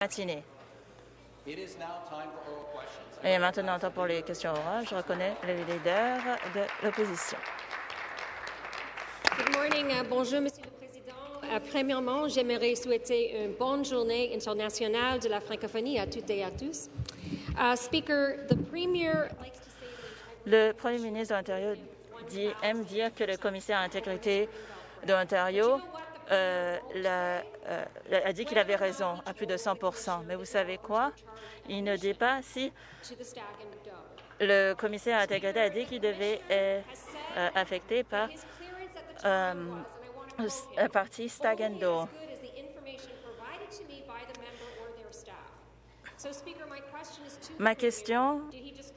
matinée. Et maintenant, temps pour les questions orales. Je reconnais le leader de l'opposition. Good morning. Uh, bonjour, Monsieur le Président. Uh, premièrement, j'aimerais souhaiter une bonne journée internationale de la francophonie à toutes et à tous. Uh, speaker, the Premier likes to say Le premier ministre de l'Ontario dit, aime dire que le commissaire à l'intégrité de l'Ontario euh, l'a- euh, a dit qu'il avait raison à plus de 100 Mais vous savez quoi? Il ne dit pas si le commissaire à l'intégrité a dit qu'il devait être euh, affecté par la partie Stag and only as Doe. good as the information provided to me by the member or their staff. So, Speaker, my question is to the Ma question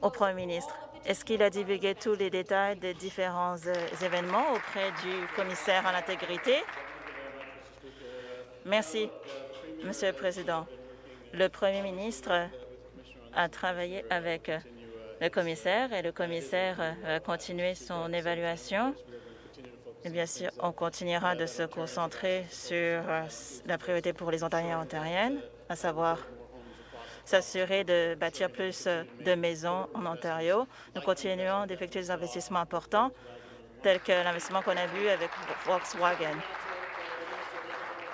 au Premier ministre, est-ce qu'il a divulgué tous les détails des différents événements auprès du commissaire à l'intégrité? Merci, Monsieur le Président. Le Premier ministre a travaillé avec euh, le commissaire et le commissaire euh, va continuer son évaluation. Et bien sûr, on continuera de se concentrer sur euh, la priorité pour les Ontariens et Ontariennes, à savoir s'assurer de bâtir plus euh, de maisons en Ontario. Nous continuons d'effectuer des investissements importants, tels que l'investissement qu'on a vu avec Volkswagen.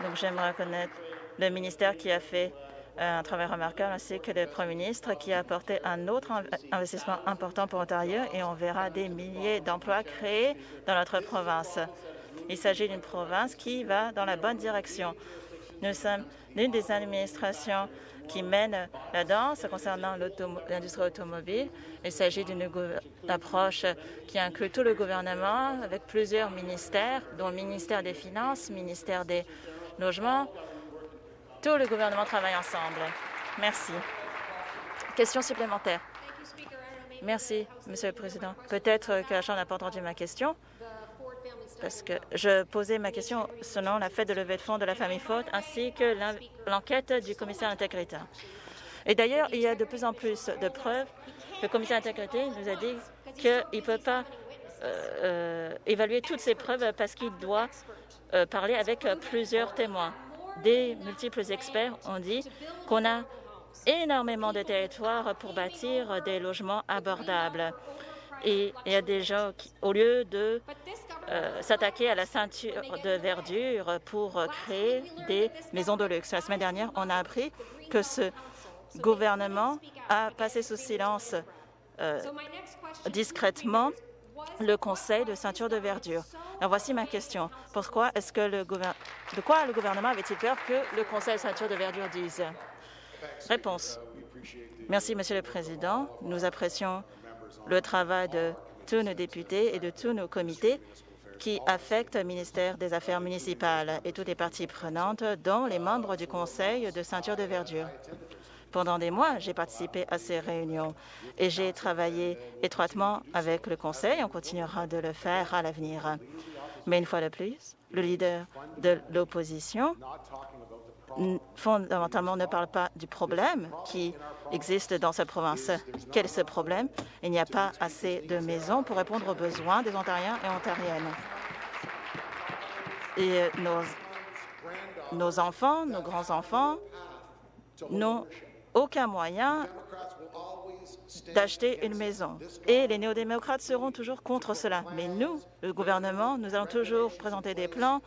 Donc, j'aimerais reconnaître le ministère qui a fait euh, un travail remarquable, ainsi que le Premier ministre qui a apporté un autre inv- investissement important pour Ontario et on verra des milliers d'emplois créés dans notre province. Il s'agit d'une province qui va dans la bonne direction. Nous sommes l'une des administrations qui mène la danse concernant l'industrie automobile. Il s'agit d'une approche qui inclut tout le gouvernement avec plusieurs ministères, dont le ministère des Finances, le ministère des Logements. Tout le gouvernement travaille ensemble. Merci. Question supplémentaire. Merci, Monsieur le Président. Peut-être que la Chambre n'a pas entendu ma question, parce que je posais ma question selon la fête de levée de fonds de la famille Ford, ainsi que l'en- l'enquête du commissaire d'intégrité. Et d'ailleurs, il y a de plus en plus de preuves. Le commissaire d'intégrité nous a dit qu'il ne peut pas euh, évaluer toutes ces preuves parce qu'il doit euh, parler avec euh, plusieurs témoins. Des multiples experts ont dit qu'on a énormément de territoires pour bâtir des logements abordables. Et il y a des gens qui, au lieu de s'attaquer à la ceinture de verdure pour créer des maisons de luxe. La semaine dernière, on a appris que ce gouvernement a passé sous silence discrètement le conseil de ceinture de verdure. Alors voici ma question. Pourquoi est-ce que le de quoi le gouvernement avait-il peur que le conseil de ceinture de verdure dise? Réponse. Merci, Monsieur le Président. Nous apprécions le travail de tous nos députés et de tous nos comités qui affectent le ministère des Affaires municipales et toutes les parties prenantes, dont les membres du Conseil de ceinture de verdure. Pendant des mois, j'ai participé à ces réunions et j'ai travaillé étroitement avec le Conseil. On continuera de le faire à l'avenir. Mais une fois de plus, le leader de l'opposition fondamentalement ne parle pas du problème qui existe dans cette province. Quel est ce problème? Il n'y a pas assez de maisons pour répondre aux besoins des Ontariens et Ontariennes. Et euh, nos, nos enfants, nos grands-enfants n'ont aucun moyen d'acheter une maison. Et les néo-démocrates seront toujours contre cela. Mais nous, le gouvernement, nous allons toujours présenter des plans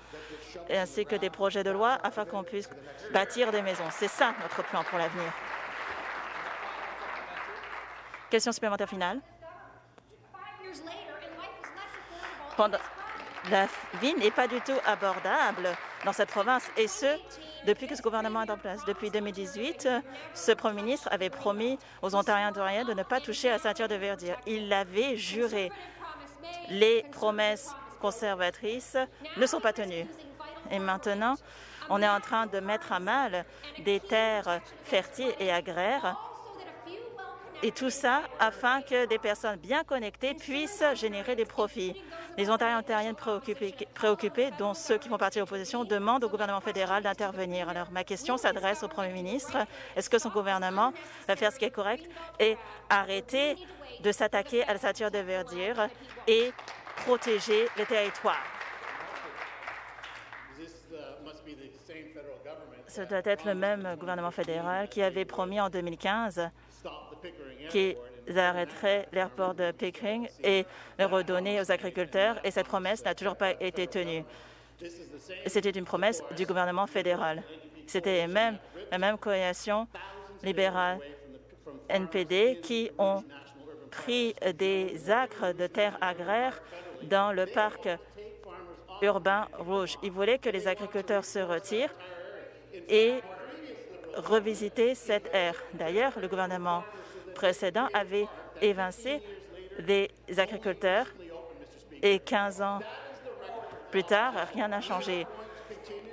ainsi que des projets de loi afin qu'on puisse bâtir des maisons. C'est ça notre plan pour l'avenir. Question supplémentaire finale. La vie n'est pas du tout abordable dans cette province, et ce, depuis que ce gouvernement est en place. Depuis 2018, ce Premier ministre avait promis aux Ontariens et de ne pas toucher à la ceinture de verdure. Il l'avait juré. Les promesses conservatrices ne sont pas tenues. Et maintenant, on est en train de mettre à mal des terres fertiles et agraires et tout ça afin que des personnes bien connectées puissent générer des profits. Les Ontariens et Ontariennes préoccupés, dont ceux qui font partie de l'opposition, demandent au gouvernement fédéral d'intervenir. Alors, ma question s'adresse au Premier ministre. Est-ce que son gouvernement va faire ce qui est correct et arrêter de s'attaquer à la ceinture de verdure et protéger les territoires? ce doit être le même gouvernement fédéral qui avait promis en 2015 qu'ils arrêteraient l'aéroport de Pickering et le redonner aux agriculteurs, et cette promesse n'a toujours pas été tenue. C'était une promesse du gouvernement fédéral. C'était même la même coalition libérale NPD qui ont pris des acres de terres agraires dans le parc urbain rouge. Ils voulaient que les agriculteurs se retirent et revisiter cette aire. D'ailleurs, le gouvernement précédent avait évincé des agriculteurs et 15 ans plus tard, rien n'a changé.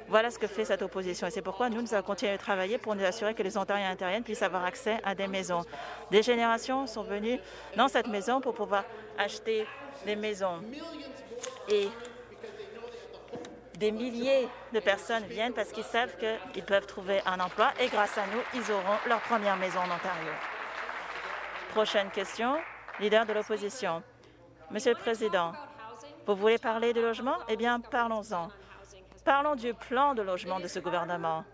Voilà ce que fait cette opposition et c'est pourquoi nous, nous allons continuer de travailler pour nous assurer que les Ontariens et Ontariennes puissent avoir accès à des maisons. Des générations sont venues dans cette maison pour pouvoir acheter des maisons. Et des milliers de personnes viennent parce qu'ils savent qu'ils peuvent trouver un emploi et grâce à nous, ils auront leur première maison en Ontario. Prochaine question, leader de l'opposition. Monsieur le Président, vous voulez parler de logement? Eh bien, parlons-en. Parlons du plan de logement de ce gouvernement.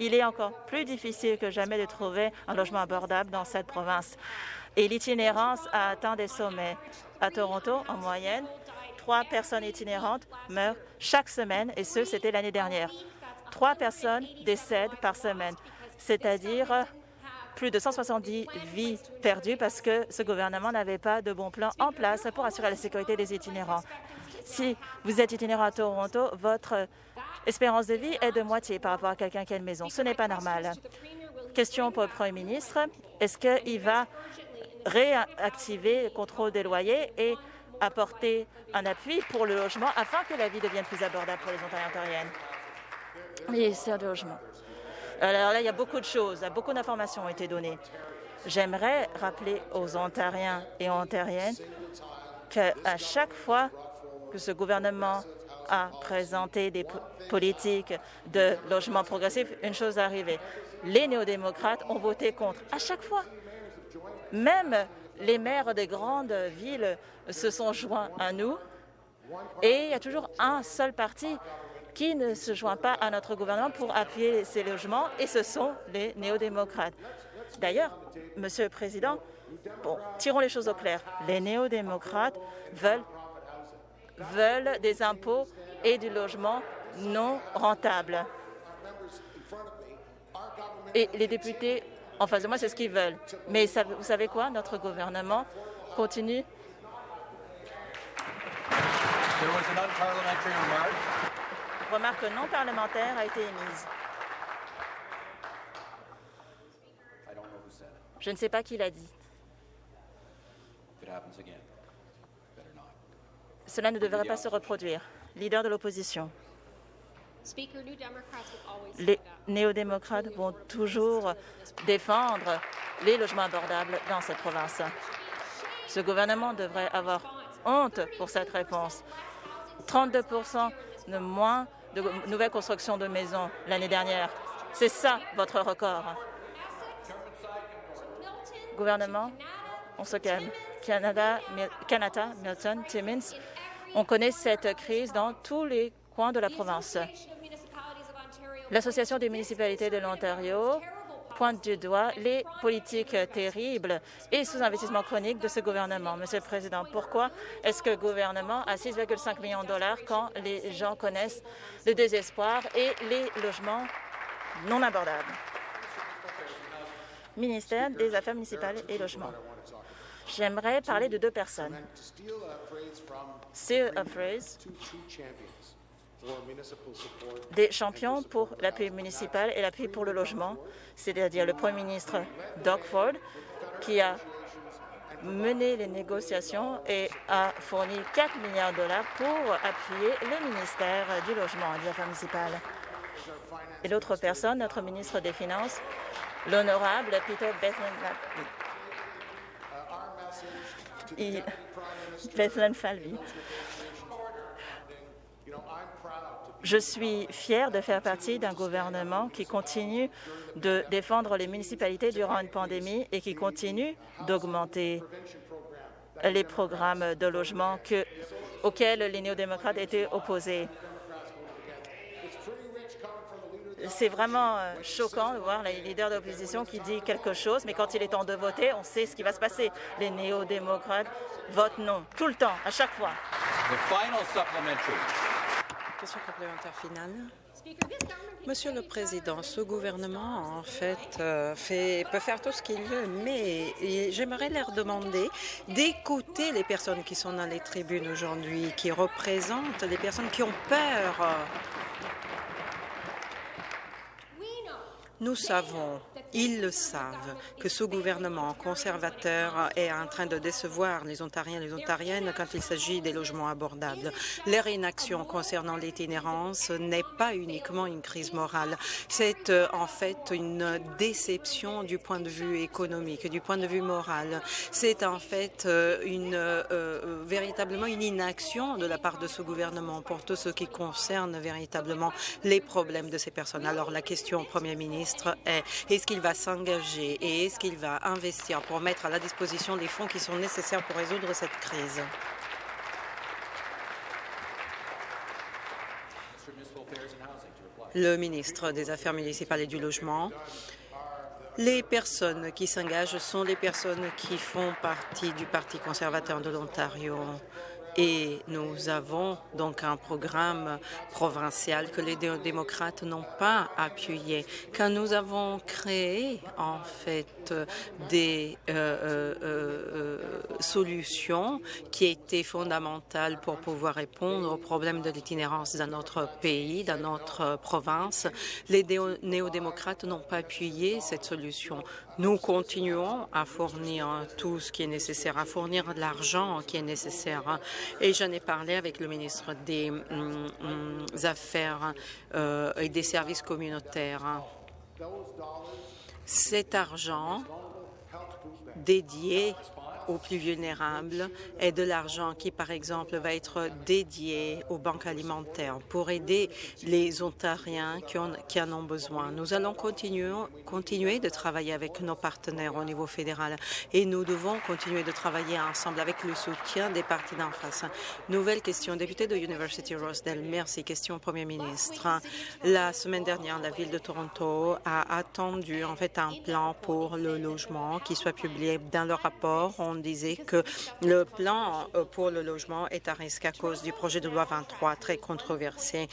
Il est encore plus difficile que jamais de trouver un logement abordable dans cette province. Et l'itinérance a atteint des sommets. À Toronto, en moyenne, trois personnes itinérantes meurent chaque semaine, et ce, c'était l'année dernière. Trois personnes décèdent par semaine, c'est-à-dire plus de 170 vies perdues parce que ce gouvernement n'avait pas de bon plan en place pour assurer la sécurité des itinérants. Si vous êtes itinérant à Toronto, votre espérance de vie est de moitié par rapport à quelqu'un qui a une maison. Ce n'est pas normal. Question pour le Premier ministre. Est-ce qu'il va réactiver le contrôle des loyers et apporter un appui pour le logement afin que la vie devienne plus abordable pour les Ontariens ontariennes? Ministère du Logement. Alors là, il y a beaucoup de choses, beaucoup d'informations ont été données. J'aimerais rappeler aux Ontariens et Ontariennes qu'à chaque fois que ce gouvernement a présenté des politiques de logement progressif, une chose est arrivée. Les néo-démocrates ont voté contre à chaque fois. Même les maires des grandes villes se sont joints à nous et il y a toujours un seul parti qui ne se joint pas à notre gouvernement pour appuyer ces logements, et ce sont les néo-démocrates. D'ailleurs, Monsieur le Président, bon, tirons les choses au clair. Les néo-démocrates veulent, veulent des impôts et du logement non rentables. Et les députés en face de moi, c'est ce qu'ils veulent. Mais vous savez quoi? Notre gouvernement continue. Remarque non parlementaire a été émise. Je ne sais pas qui l'a dit. Cela ne devrait pas se reproduire. Leader de l'opposition. Les néo-démocrates vont toujours défendre les logements abordables dans cette province. Ce gouvernement devrait avoir honte pour cette réponse. 32% de moins de nouvelles constructions de maisons l'année dernière. C'est ça votre record. Gouvernement, on se calme. Canada, Canada, Milton, Timmins, on connaît cette crise dans tous les coins de la province. L'Association des municipalités de l'Ontario pointe du doigt les politiques terribles et sous-investissement chronique de ce gouvernement. Monsieur le Président, pourquoi est-ce que le gouvernement a 6,5 millions de dollars quand les gens connaissent le désespoir et les logements non abordables? Ministère des Affaires municipales et logements. J'aimerais parler de deux personnes. Des champions pour l'appui municipal et l'appui pour le logement, c'est-à-dire le Premier ministre Doug Ford, qui a mené les négociations et a fourni 4 milliards de dollars pour appuyer le ministère du Logement et des Affaires municipales. Et l'autre personne, notre ministre des Finances, l'honorable Peter Bethlen Falvey. Je suis fier de faire partie d'un gouvernement qui continue de défendre les municipalités durant une pandémie et qui continue d'augmenter les programmes de logement que, auxquels les néo-démocrates étaient opposés. c'est vraiment euh, choquant de voir les leaders d'opposition qui disent quelque chose, mais quand il est temps de voter, on sait ce qui va se passer. Les néo-démocrates votent non, tout le temps, à chaque fois. Question complémentaire finale. Monsieur le Président, ce gouvernement, euh, peut faire tout ce qu'il veut, mais j'aimerais leur demander d'écouter les personnes qui sont dans les tribunes aujourd'hui, qui représentent les personnes qui ont peur Nous savons, ils le savent, que ce gouvernement conservateur est en train de décevoir les Ontariens et les Ontariennes quand il s'agit des logements abordables. Leur inaction concernant l'itinérance n'est pas uniquement une crise morale, c'est euh, en fait une déception du point de vue économique, du point de vue moral. C'est en fait euh, une, euh, véritablement une inaction de la part de ce gouvernement pour tout ce qui concerne véritablement les problèmes de ces personnes. Alors la question, Premier ministre, est est-ce qu'il va s'engager et est-ce qu'il va investir pour mettre à la disposition les fonds qui sont nécessaires pour résoudre cette crise? Le ministre des Affaires municipales et du Logement. Les personnes qui s'engagent sont les personnes qui font partie du Parti conservateur de l'Ontario. Et nous avons donc un programme provincial que les démocrates n'ont pas appuyé. Quand nous avons créé, en fait, des euh, euh, euh, solutions qui étaient fondamentales pour pouvoir répondre aux problèmes de l'itinérance dans notre pays, dans notre province, les néo-démocrates n'ont pas appuyé cette solution. Nous continuons à fournir tout ce qui est nécessaire, à fournir l'argent qui est nécessaire. Et j'en ai parlé avec le ministre des mm, mm, Affaires euh, et des services communautaires. Cet argent dédié aux plus vulnérables et de l'argent qui, par exemple, va être dédié aux banques alimentaires pour aider les Ontariens qui, en ont besoin. Nous allons continuer, continuer de travailler avec nos partenaires au niveau fédéral et nous devons continuer de travailler ensemble avec le soutien des partis d'en face. Nouvelle question, député de University Rosedale. Merci. Question au Premier ministre. La semaine dernière, la ville de Toronto a attendu en fait un plan pour le logement qui soit publié dans le rapport. Disait que le plan euh, pour le logement est à risque à cause du projet de loi 23 très controversé.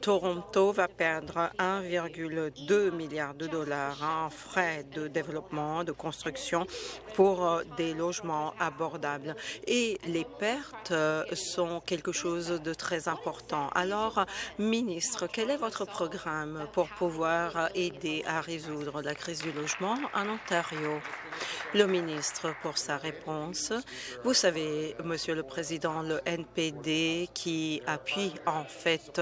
Toronto va perdre 1,2 milliard de dollars en frais de développement, de construction pour euh, des logements abordables. Et les pertes euh, sont quelque chose de très important. Alors, ministre, quel est votre programme pour pouvoir aider à résoudre la crise du logement en Ontario? Le ministre, pour sa réponse, vous savez, Monsieur le Président, le NPD qui appuie en fait,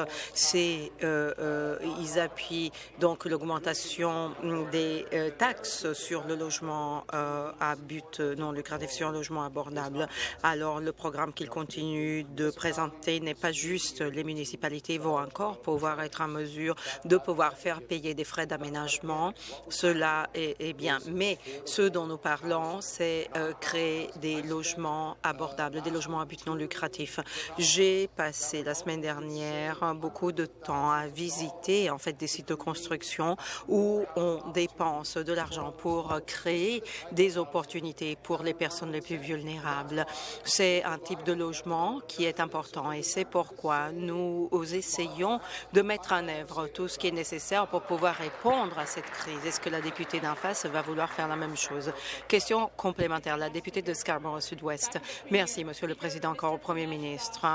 euh, euh, ils appuient donc l'augmentation des euh, taxes sur le logement à but non lucratif, sur le logement abordable. Alors le programme qu'il continue de présenter n'est pas juste. Les municipalités vont encore pouvoir être en mesure de pouvoir faire payer des frais d'aménagement. Cela est, est, bien. Mais ce dont nous parlons, c'est créer des logements abordables, des logements à but non lucratif. J'ai passé la semaine dernière beaucoup de temps à visiter en fait des sites de construction où on dépense de l'argent pour créer des opportunités pour les personnes les plus vulnérables. C'est un type de logement qui est important et c'est pourquoi nous essayons de mettre en œuvre tout ce qui est nécessaire pour pouvoir répondre à cette crise. Est-ce que la députée d'en face va vouloir faire la même chose? Question complémentaire. La députée de Scarborough Sud-Ouest. Merci, Monsieur le Président, encore au Premier ministre.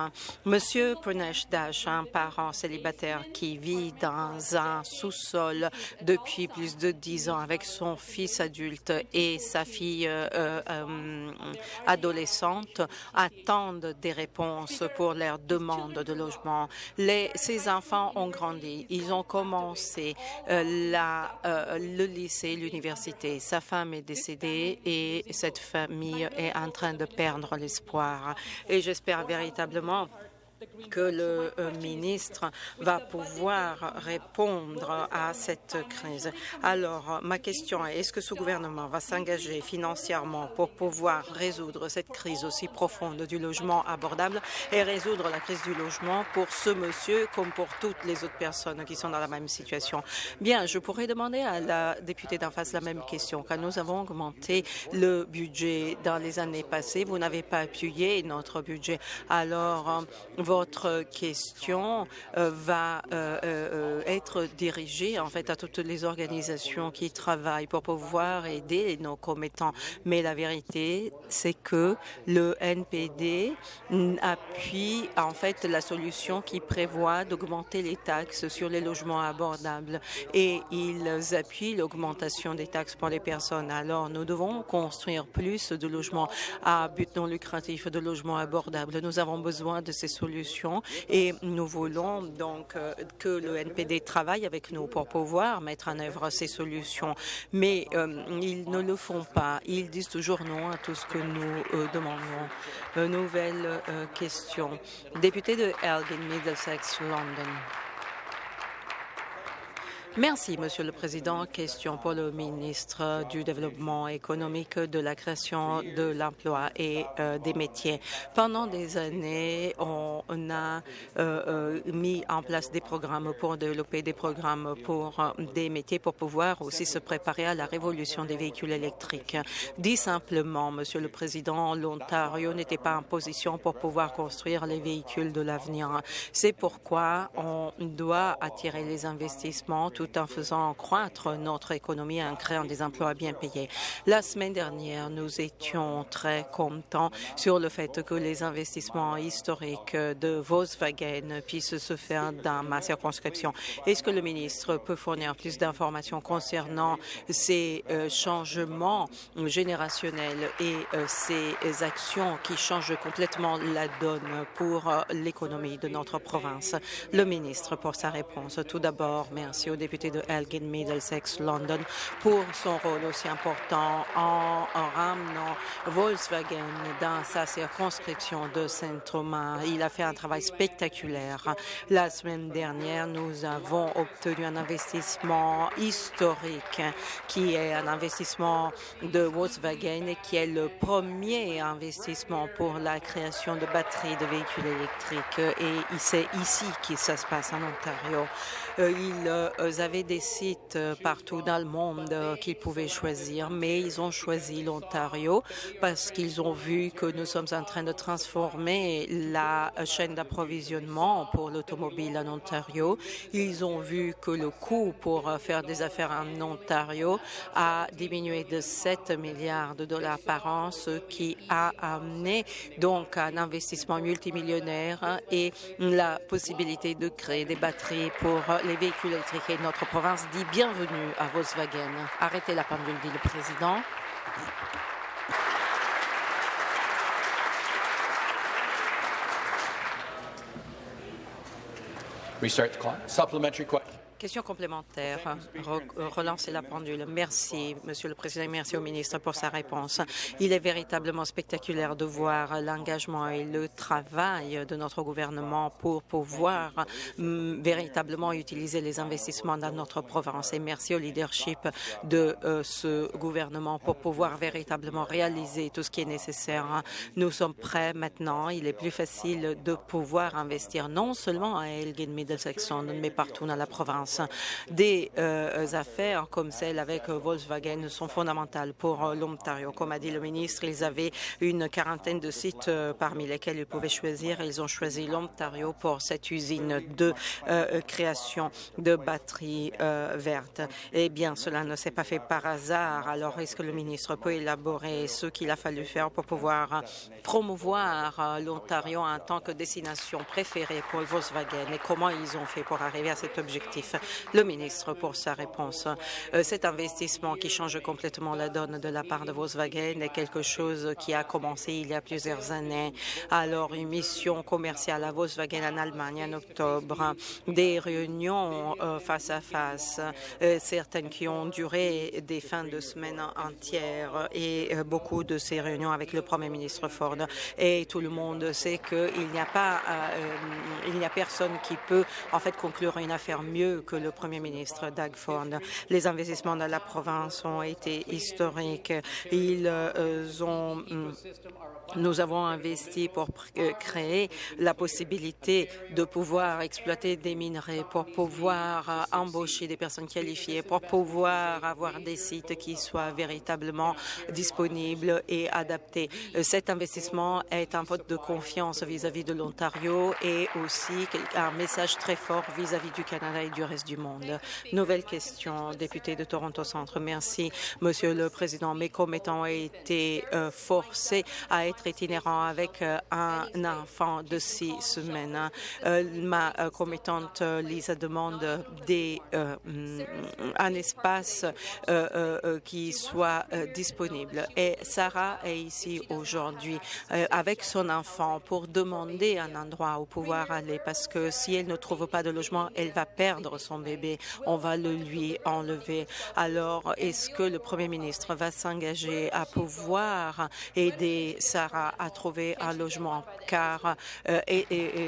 Monsieur Pranesh Dash, un parent célibataire qui vit dans un sous-sol depuis plus de dix ans avec son fils adulte et sa fille euh, euh, adolescente, attendent des réponses pour leurs demandes de logement. Les, ces enfants ont grandi. Ils ont commencé euh, le lycée, l'université. Sa femme est décédée et cette famille est en train de perdre l'espoir. Et j'espère véritablement que le euh, ministre va pouvoir répondre à cette crise. Alors, ma question est, est-ce que ce gouvernement va s'engager financièrement pour pouvoir résoudre cette crise aussi profonde du logement abordable et résoudre la crise du logement pour ce monsieur comme pour toutes les autres personnes qui sont dans la même situation? Bien, je pourrais demander à la députée d'en face la même question. Quand nous avons augmenté le budget dans les années passées, vous n'avez pas appuyé notre budget. Alors, euh, votre question euh, va euh, être dirigée en fait à toutes les organisations qui travaillent pour pouvoir aider nos commettants. Mais la vérité, c'est que le NPD appuie en fait la solution qui prévoit d'augmenter les taxes sur les logements abordables et ils appuient l'augmentation des taxes pour les personnes. Alors, nous devons construire plus de logements à but non lucratif, de logements abordables. Nous avons besoin de ces solutions et nous voulons donc euh, que le NPD travaille avec nous pour pouvoir mettre en œuvre ces solutions. Mais euh, ils ne le font pas. Ils disent toujours non à tout ce que nous euh, demandons. nouvelle question. Député de Elgin, Middlesex, London. Merci, Monsieur le Président. Question pour le ministre du Développement économique, de la création de l'emploi et euh, des métiers. Pendant des années, on a euh, euh, mis en place des programmes pour développer des programmes pour des métiers pour pouvoir aussi se préparer à la révolution des véhicules électriques. Dit simplement, Monsieur le Président, l'Ontario n'était pas en position pour pouvoir construire les véhicules de l'avenir. C'est pourquoi on doit attirer les investissements en faisant croître notre économie en créant des emplois bien payés. La semaine dernière, nous étions très contents sur le fait que les investissements historiques de Volkswagen puissent se faire dans ma circonscription. Est-ce que le ministre peut fournir plus d'informations concernant ces euh, changements générationnels et euh, ces actions qui changent complètement la donne pour euh, l'économie de notre province? Le ministre pour sa réponse. Tout d'abord, merci au député de Elgin Middlesex London pour son rôle aussi important en, ramenant Volkswagen dans sa circonscription de Saint-Thomas. Il a fait un travail spectaculaire. La semaine dernière, nous avons obtenu un investissement historique qui est un investissement de Volkswagen qui est le premier investissement pour la création de batteries de véhicules électriques et c'est ici que ça se passe en Ontario. Euh, ils euh, avaient des sites euh, partout dans le monde qu'ils pouvaient choisir, mais ils ont choisi l'Ontario parce qu'ils ont vu que nous sommes en train de transformer la chaîne d'approvisionnement pour l'automobile en Ontario. Ils ont vu que le coût pour faire des affaires en Ontario a diminué de 7 milliards de dollars par an, ce qui a amené donc un investissement multimillionnaire et la possibilité de créer des batteries pour les véhicules électriques. Et notre province dit bienvenue à Volkswagen. Arrêtez la pendule, dit le président. Restart the clock. Supplementary question. Question complémentaire. relancer la pendule. Merci, Monsieur le Président, merci au ministre pour sa réponse. Il est véritablement spectaculaire de voir l'engagement et le travail de notre gouvernement pour pouvoir mm, véritablement utiliser les investissements dans notre province. Et merci au leadership de euh, ce gouvernement pour pouvoir véritablement réaliser tout ce qui est nécessaire. Nous sommes prêts maintenant. Il est plus facile de pouvoir investir non seulement à Elgin Middlesex, mais partout dans la province. Des euh, affaires comme celle avec Volkswagen sont fondamentales pour euh, l'Ontario. Comme a dit le ministre, ils avaient une quarantaine de sites euh, parmi lesquels ils pouvaient choisir. Ils ont choisi l'Ontario pour cette usine de création de batteries vertes. Eh bien, cela ne s'est pas fait par hasard. Alors, est-ce que le ministre peut élaborer ce qu'il a fallu faire pour pouvoir promouvoir l'Ontario en tant que destination préférée pour Volkswagen? Et comment ils ont fait pour arriver à cet objectif? Le ministre pour sa réponse. Euh, cet investissement qui change complètement la donne de la part de Volkswagen est quelque chose qui a commencé il y a plusieurs années. Alors, une mission commerciale à Volkswagen en Allemagne en octobre, des réunions euh, face à face, euh, certaines qui ont duré des fins de semaine entières et beaucoup de ces réunions avec le Premier ministre Ford. Et tout le monde sait qu'il n'y a pas, il n'y a personne qui peut en fait conclure une affaire mieux que le Premier ministre Doug. Les investissements dans la province ont été historiques. Ils euh, ont hum, nous avons investi pour euh, créer la possibilité de pouvoir exploiter des minerais, pour pouvoir euh, embaucher des personnes qualifiées, pour pouvoir avoir des sites qui soient véritablement disponibles et adaptés. Cet investissement est un vote de confiance vis-à-vis de l'Ontario et aussi un message très fort vis-à-vis du Canada et du du monde. Nouvelle question, député de Toronto Centre. Merci, Monsieur le Président. Mes commettants ont été forcés à être itinérant avec euh, un enfant de six semaines. Euh, ma euh, commettante Lisa demande des, un espace qui soit disponible. Et Sarah est ici aujourd'hui avec son enfant pour demander un endroit où pouvoir aller parce que si elle ne trouve pas de logement, elle va perdre son bébé. On va le lui enlever. Alors, est-ce que le Premier ministre va s'engager à pouvoir aider Sarah à trouver un logement, car euh,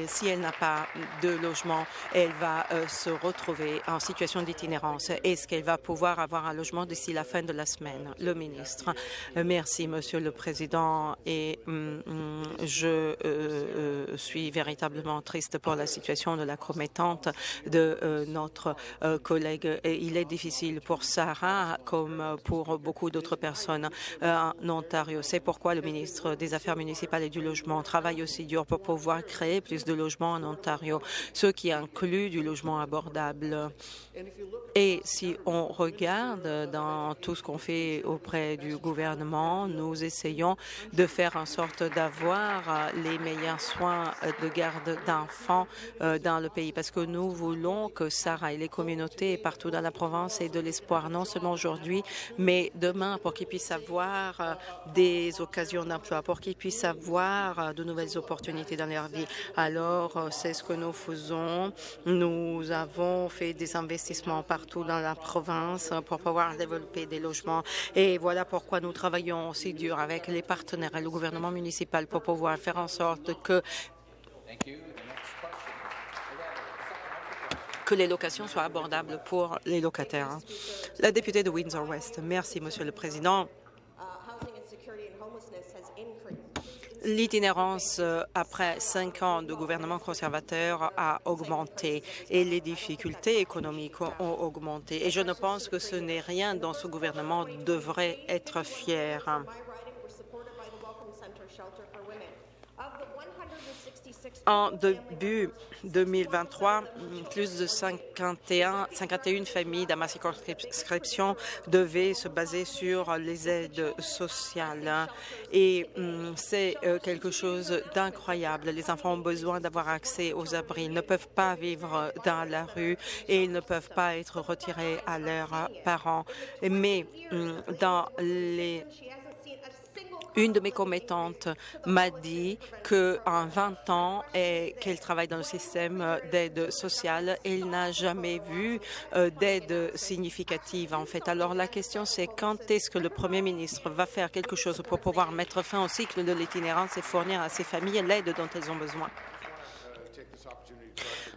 si elle n'a pas de logement, elle va euh, se retrouver en situation d'itinérance. Est-ce qu'elle va pouvoir avoir un logement d'ici la fin de la semaine? Le ministre. Euh, merci, Monsieur le Président, et mm, mm, je suis véritablement triste pour la situation de la commettante de notre. Et il est difficile pour Sarah, comme pour beaucoup d'autres personnes en Ontario. C'est pourquoi le ministre des Affaires municipales et du logement travaille aussi dur pour pouvoir créer plus de logements en Ontario, ce qui inclut du logement abordable. Et si on regarde dans tout ce qu'on fait auprès du gouvernement, nous essayons de faire en sorte d'avoir les meilleurs soins de garde d'enfants euh, dans le pays parce que nous voulons que Et les communautés partout dans la province aient de l'espoir, non seulement aujourd'hui, mais demain pour qu'ils puissent avoir euh, des occasions d'emploi, pour qu'ils puissent avoir euh, de nouvelles opportunités dans leur vie. Alors, euh, c'est ce que nous faisons. Nous avons fait des investissements partout dans la province pour pouvoir développer des logements. Et voilà pourquoi nous travaillons aussi dur avec les partenaires et le gouvernement municipal pour pouvoir faire en sorte que que les locations soient abordables pour les locataires. La députée de Windsor-West. Merci, Monsieur le Président. L'itinérance euh, après cinq ans de gouvernement conservateur a augmenté et les difficultés économiques ont augmenté. Et je ne pense que ce n'est rien dont ce gouvernement devrait être fier. En début 2023, plus de 51, 51 familles dans ma circonscription devaient se baser sur les aides sociales. Et hum, c'est euh, quelque chose d'incroyable. Les enfants ont besoin d'avoir accès aux abris. Ils ne peuvent pas vivre dans la rue et ils ne peuvent pas être retirés à leurs parents. Mais hum, dans les une de mes commettantes m'a dit qu'en 20 ans et qu'elle travaille dans le système d'aide sociale, elle n'a jamais vu euh, d'aide significative en fait. Alors la question c'est quand est-ce que le Premier ministre va faire quelque chose pour pouvoir mettre fin au cycle de l'itinérance et fournir à ces familles l'aide dont elles ont besoin?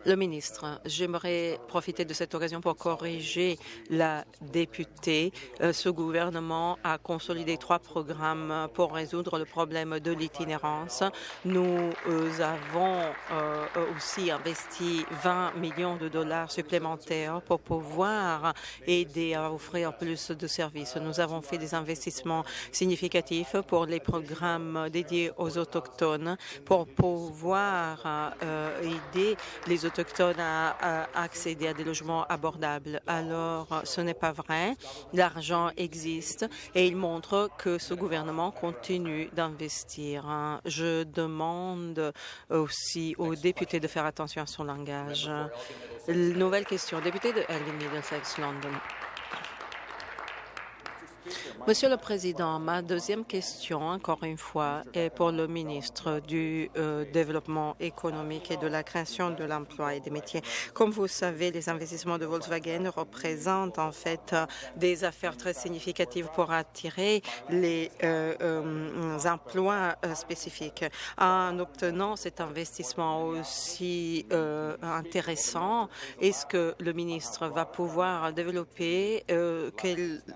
Le ministre, j'aimerais profiter de cette occasion pour corriger la députée. Euh, ce gouvernement a consolidé trois programmes pour résoudre le problème de l'itinérance. Nous euh, avons euh, aussi investi 20 millions de dollars supplémentaires pour pouvoir aider à offrir plus de services. Nous avons fait des investissements significatifs pour les programmes dédiés aux Autochtones pour pouvoir aider les Autochtones autochtones à, à accéder à des logements abordables. Alors, ce n'est pas vrai. L'argent existe et il montre que ce gouvernement continue d'investir. Je demande aussi aux députés de faire attention à son langage. Nouvelle question. Député de Elgin Middlesex, London. Monsieur le Président, ma deuxième question, encore une fois, est pour le ministre du euh, Développement économique et de la création de l'emploi et des métiers. Comme vous savez, les investissements de Volkswagen représentent en fait des affaires très significatives pour attirer les euh, euh, emplois spécifiques. En obtenant cet investissement aussi intéressant, est-ce que le ministre va pouvoir développer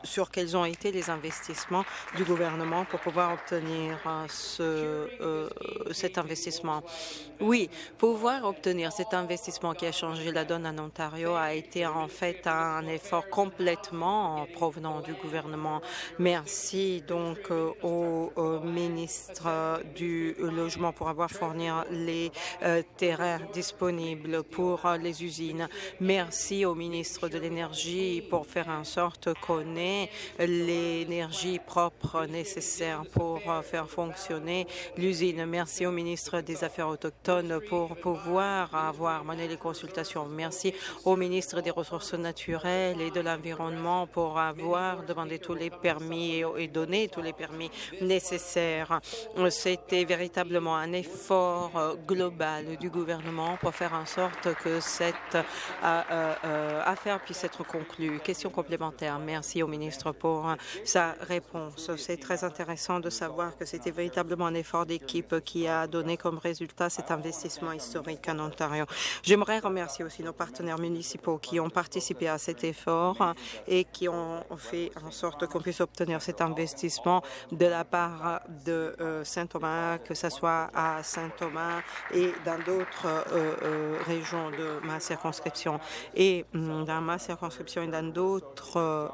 sur quels ont été les investissements investissement du gouvernement pour pouvoir obtenir euh, ce, euh, cet investissement. Oui, pouvoir obtenir cet investissement qui a changé la donne en Ontario a été en fait un effort complètement provenant du gouvernement. Merci donc euh, au, ministre du Logement pour avoir fourni les terrains disponibles pour les usines. Merci au ministre de l'Énergie pour faire en sorte qu'on ait les l'énergie propre nécessaire pour euh, faire fonctionner l'usine. Merci au ministre des Affaires autochtones pour pouvoir avoir mené les consultations. Merci au ministre des Ressources naturelles et de l'Environnement pour avoir demandé tous les permis et donné tous les permis nécessaires. C'était véritablement un effort euh, global du gouvernement pour faire en sorte que cette euh, affaire puisse être conclue. Question complémentaire. Merci au ministre pour sa réponse. C'est très intéressant de savoir que c'était véritablement un effort d'équipe qui a donné comme résultat cet investissement historique en Ontario. J'aimerais remercier aussi nos partenaires municipaux qui ont participé à cet effort et qui ont fait en sorte qu'on puisse obtenir cet investissement de la part de euh, Saint-Thomas, que ce soit à Saint-Thomas et dans d'autres euh, euh, régions de ma circonscription. Et hum, dans ma circonscription et dans d'autres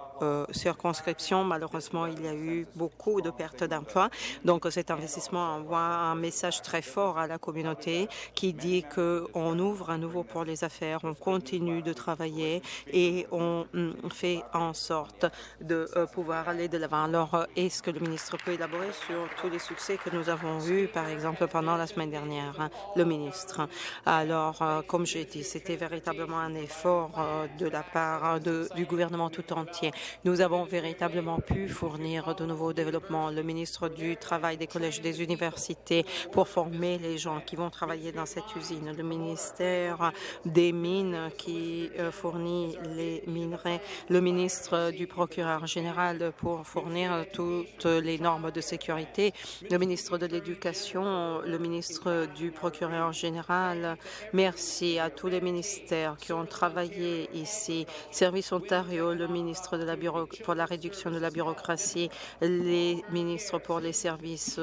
circonscriptions, malheureusement, il y a eu beaucoup de pertes d'emplois. Donc, cet investissement envoie un message très fort à la communauté qui dit qu'on ouvre à nouveau pour les affaires, on continue de travailler et on hum, fait en sorte de euh, pouvoir aller de l'avant. Alors, est-ce que le ministre peut élaborer sur tous les succès que nous avons eus, par exemple, pendant la semaine dernière, hein, le ministre? Alors, euh, comme j'ai dit, c'était véritablement un effort euh, de la part du gouvernement tout entier. Nous avons véritablement pu fournir de nouveaux développements. Le ministre du Travail, des collèges, des universités pour former les gens qui vont travailler dans cette usine. Le ministère des Mines qui euh, fournit les minerais. Le ministre du procureur général pour fournir toutes les normes de sécurité. Le ministre de l'Éducation, le ministre du procureur général. Merci à tous les ministères qui ont travaillé ici. Service Ontario, le ministre de la pour la réduction de la bureaucratie les ministres pour les services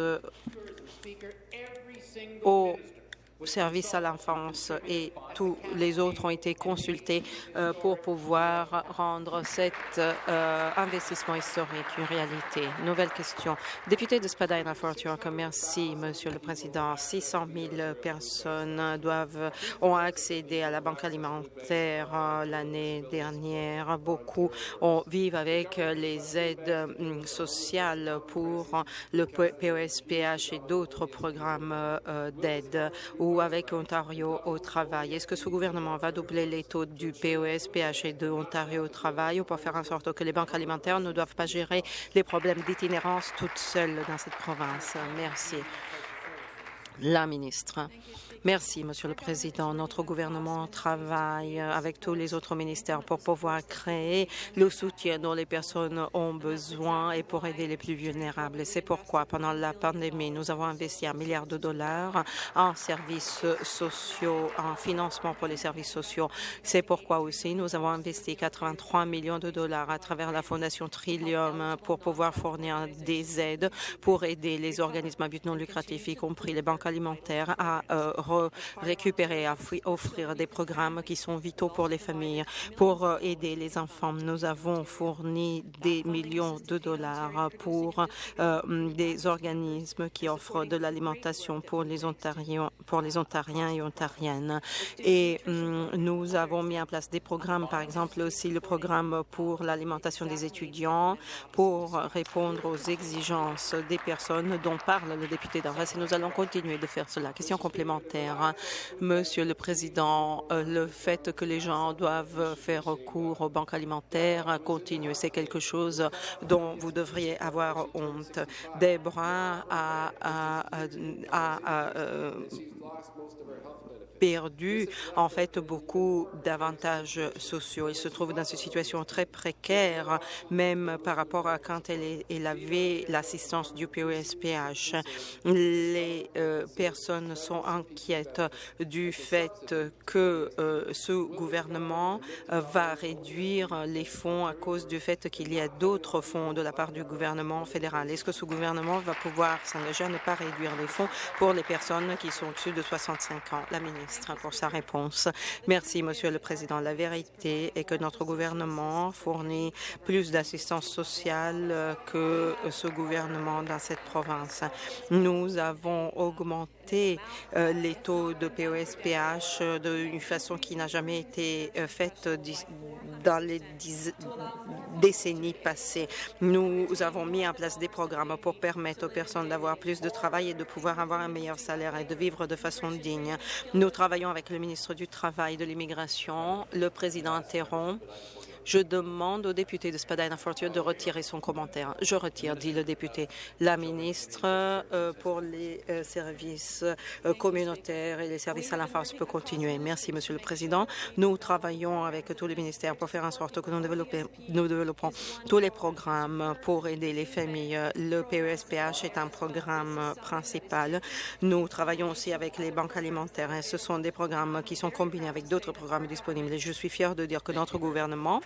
au service à l'enfance et tous les autres ont été consultés euh, pour pouvoir rendre cet euh, investissement historique une réalité. Nouvelle question. Député de Spadina Fort merci, Monsieur le Président. 600 000 personnes doivent ont accédé à la banque alimentaire euh, l'année dernière. Beaucoup ont, vivent avec les aides hum, sociales pour le POSPH et d'autres programmes d'aide ou avec Ontario au travail. Est-ce que ce gouvernement va doubler les taux du POS, et de Ontario travail pour faire en sorte que les banques alimentaires ne doivent pas gérer les problèmes d'itinérance toutes seules dans cette province? Merci. La ministre. Merci, Monsieur le Président. Notre gouvernement travaille avec tous les autres ministères pour pouvoir créer le soutien dont les personnes ont besoin et pour aider les plus vulnérables. C'est pourquoi, pendant la pandémie, nous avons investi un milliard de dollars en services sociaux, en financement pour les services sociaux. C'est pourquoi aussi nous avons investi 83 millions de dollars à travers la Fondation Trillium pour pouvoir fournir des aides pour aider les organismes à but non lucratif, y compris les banques alimentaires, à euh, récupérer, à offrir des programmes qui sont vitaux pour les familles, pour aider les enfants. Nous avons fourni des millions de dollars pour des organismes qui offrent de l'alimentation pour les Ontariens, pour les Ontariens et Ontariennes. Et nous avons mis en place des programmes, par exemple aussi le programme pour l'alimentation des étudiants, pour répondre aux exigences des personnes dont parle le député d'Arras et nous allons continuer de faire cela. Question complémentaire. Monsieur le Président, euh, le fait que les gens doivent faire recours aux banques alimentaires continue. C'est quelque chose dont vous devriez avoir honte. Debra a, euh, perdu en fait beaucoup d'avantages sociaux. Il se trouve dans une situation très précaire, même par rapport à quand elle, avait l'assistance du POSPH. Les euh, personnes sont inquiètes du fait que euh, ce gouvernement euh, va réduire les fonds à cause du fait qu'il y a d'autres fonds de la part du gouvernement fédéral. Est-ce que ce gouvernement va pouvoir s'engager à ne pas réduire les fonds pour les personnes qui sont au-dessus de 65 ans? La ministre pour sa réponse. Merci, Monsieur le Président. La vérité est que notre gouvernement fournit plus d'assistance sociale que ce gouvernement dans cette province. Nous avons augmenté euh, les taux de POSPH euh, d'une façon qui n'a jamais été faite dans les décennies passées. Nous avons mis en place des programmes pour permettre aux personnes d'avoir plus de travail et de pouvoir avoir un meilleur salaire et de vivre de façon digne. Nous travaillons avec le ministre du Travail de l'Immigration. Le président interrompt. Je demande au député de Spadina-Fortier de retirer son commentaire. Je retire, dit le député. La ministre euh, pour les euh, services euh, communautaires et les services à l'enfance peut continuer. Merci, Monsieur le Président. Nous travaillons avec tous les ministères pour faire en sorte que nous, nous développons tous les programmes pour aider les familles. Le PESPH est un programme principal. Nous travaillons aussi avec les banques alimentaires. Ce sont des programmes qui sont combinés avec d'autres programmes disponibles. Je suis fier de dire que notre gouvernement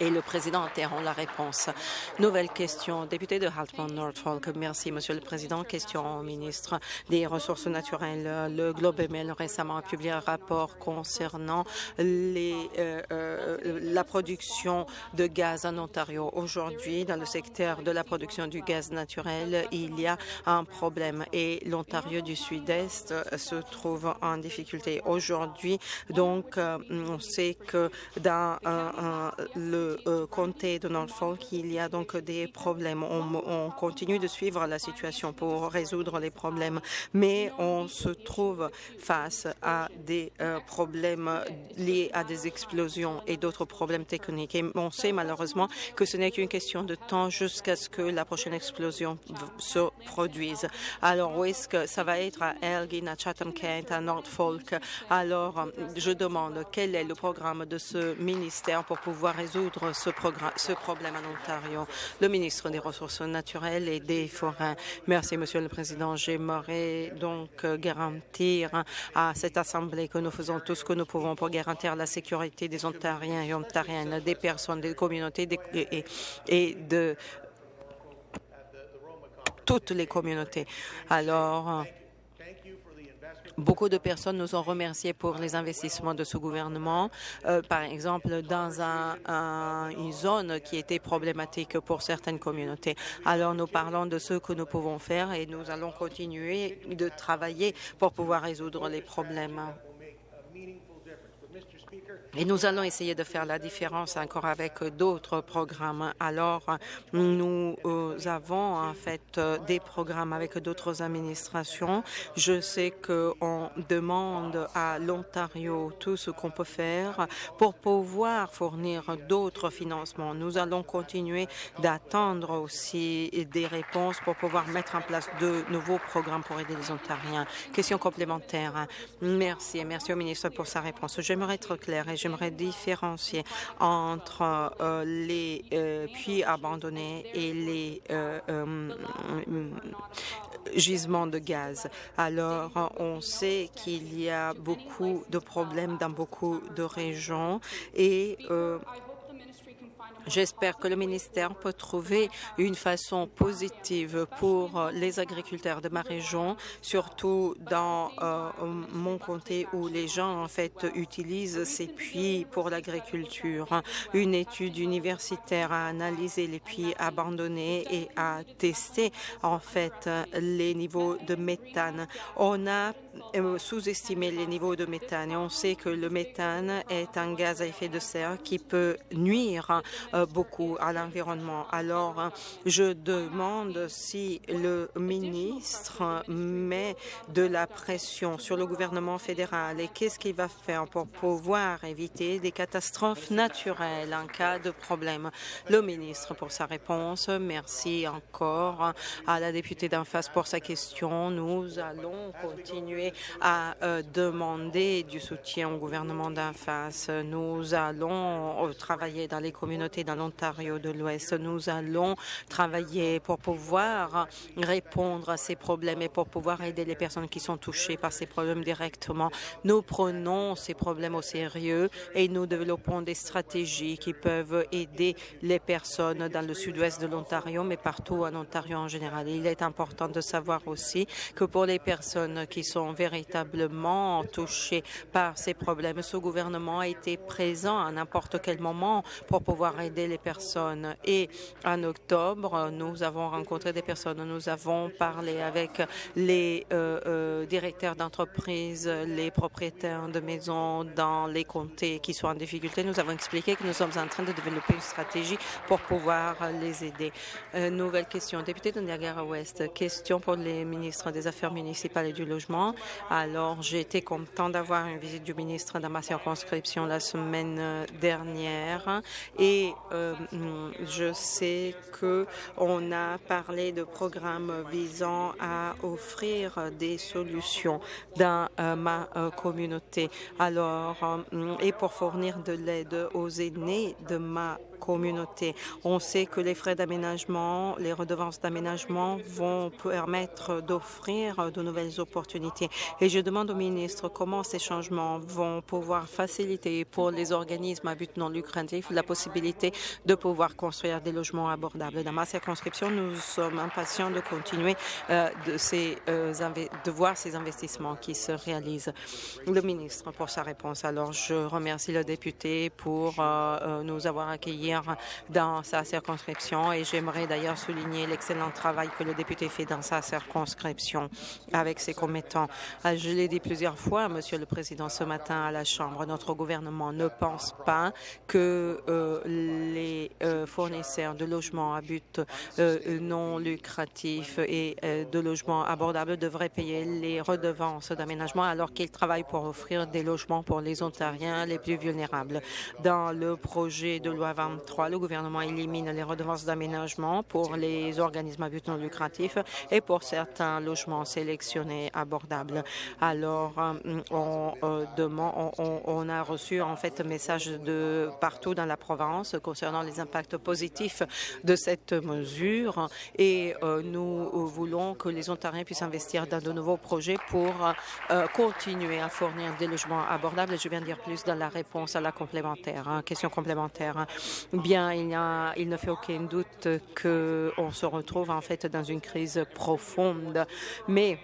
et le président interrompt la réponse. Nouvelle question. Député de Haltman Norfolk. Merci, Monsieur le Président. Question au ministre des Ressources naturelles. Le Globe and Mail récemment a publié un rapport concernant les, euh, euh, la production de gaz en Ontario. Aujourd'hui, dans le secteur de la production du gaz naturel, il y a un problème et l'Ontario du Sud-Est se trouve en difficulté. Aujourd'hui, donc, euh, on sait que dans le euh, comté de Norfolk, il y a donc des problèmes. On, continue de suivre la situation pour résoudre les problèmes, mais on se trouve face à des euh, problèmes liés à des explosions et d'autres problèmes techniques. Et on sait malheureusement que ce n'est qu'une question de temps jusqu'à ce que la prochaine explosion se produise. Alors, où est-ce que ça va être à Elgin, à Chatham-Kent, à Norfolk? Alors, je demande quel est le programme de ce ministère pour pouvoir résoudre ce, problème en Ontario. Le ministre des Ressources naturelles et des Forêts. Merci, Monsieur le Président. J'aimerais donc euh, garantir à cette Assemblée que nous faisons tout ce que nous pouvons pour garantir la sécurité des Ontariens et Ontariennes, des personnes, des communautés et, et de toutes les communautés. Alors, Beaucoup de personnes nous ont remerciés pour les investissements de ce gouvernement, euh, par exemple dans une zone qui était problématique pour certaines communautés. Alors nous parlons de ce que nous pouvons faire et nous allons continuer de travailler pour pouvoir résoudre les problèmes. Et nous allons essayer de faire la différence encore avec d'autres programmes. Alors, nous euh, avons en fait euh, des programmes avec d'autres administrations. Je sais qu'on demande à l'Ontario tout ce qu'on peut faire pour pouvoir fournir d'autres financements. Nous allons continuer d'attendre aussi des réponses pour pouvoir mettre en place de nouveaux programmes pour aider les Ontariens. Question complémentaire. Merci et merci au ministre pour sa réponse. J'aimerais être clair j'aimerais différencier entre euh, les euh, puits abandonnés et les euh, gisements de gaz. Alors, on sait qu'il y a beaucoup de problèmes dans beaucoup de régions et J'espère que le ministère peut trouver une façon positive pour euh, les agriculteurs de ma région, surtout dans euh, mon comté où les gens en fait utilisent ces puits pour l'agriculture. Une étude universitaire a analysé les puits abandonnés et a testé en fait les niveaux de méthane. On a sous-estimé les niveaux de méthane et on sait que le méthane est un gaz à effet de serre qui peut nuire euh, beaucoup à l'environnement. Alors, je demande si le ministre met de la pression sur le gouvernement fédéral et qu'est-ce qu'il va faire pour pouvoir éviter des catastrophes naturelles en cas de problème? Le ministre pour sa réponse. Merci encore à la députée d'en face pour sa question. Nous allons continuer à euh, demander du soutien au gouvernement d'en face. Nous allons euh, travailler dans les communautés dans l'Ontario de l'Ouest. Nous allons travailler pour pouvoir répondre à ces problèmes et pour pouvoir aider les personnes qui sont touchées par ces problèmes directement. Nous prenons ces problèmes au sérieux et nous développons des stratégies qui peuvent aider les personnes dans le sud-ouest de l'Ontario, mais partout en Ontario en général. Il est important de savoir aussi que pour les personnes qui sont véritablement touchées par ces problèmes, ce gouvernement a été présent à n'importe quel moment pour pouvoir aider les personnes. Et en octobre, nous avons rencontré des personnes, nous avons parlé avec les euh, euh, directeurs d'entreprises, les propriétaires de maisons dans les comtés qui sont en difficulté. Nous avons expliqué que nous sommes en train de développer une stratégie pour pouvoir les aider. Euh, nouvelle question. Député de Niagara-Ouest, question pour les ministres des Affaires municipales et du logement. Alors, j'ai été content d'avoir une visite du ministre dans ma circonscription la semaine euh, dernière et euh, je sais que on a parlé de programmes visant à offrir des solutions dans ma communauté. Alors, et pour fournir de l'aide aux aînés de ma communauté. On sait que les frais d'aménagement, les redevances d'aménagement vont permettre d'offrir de nouvelles opportunités. Et je demande au ministre comment ces changements vont pouvoir faciliter pour les organismes à but non lucratif la possibilité de pouvoir construire des logements abordables. Dans ma circonscription, nous sommes impatients de continuer euh, euh, de voir ces investissements qui se réalisent. Le ministre pour sa réponse. Alors, je remercie le député pour euh, nous avoir accueillis dans sa circonscription et j'aimerais d'ailleurs souligner l'excellent travail que le député fait dans sa circonscription avec ses commettants. Euh, je l'ai dit plusieurs fois, Monsieur le Président, ce matin à la Chambre, notre gouvernement ne pense pas que euh, les euh, fournisseurs de logements à but non lucratif et de logements abordables devraient payer les redevances d'aménagement alors qu'ils travaillent pour offrir des logements pour les Ontariens les plus vulnérables. Dans le projet de loi 20 le gouvernement élimine les redevances d'aménagement pour les organismes à but non lucratif et pour certains logements sélectionnés abordables. Alors, euh, on, euh, on, a reçu en fait un message de partout dans la province concernant les impacts positifs de cette mesure et euh, nous voulons que les Ontariens puissent investir dans de nouveaux projets pour continuer à fournir des logements abordables. Je viens de dire plus dans la réponse à la complémentaire, hein, question complémentaire. Bien, il, a, il ne fait aucun doute qu'on se retrouve en fait dans une crise profonde, mais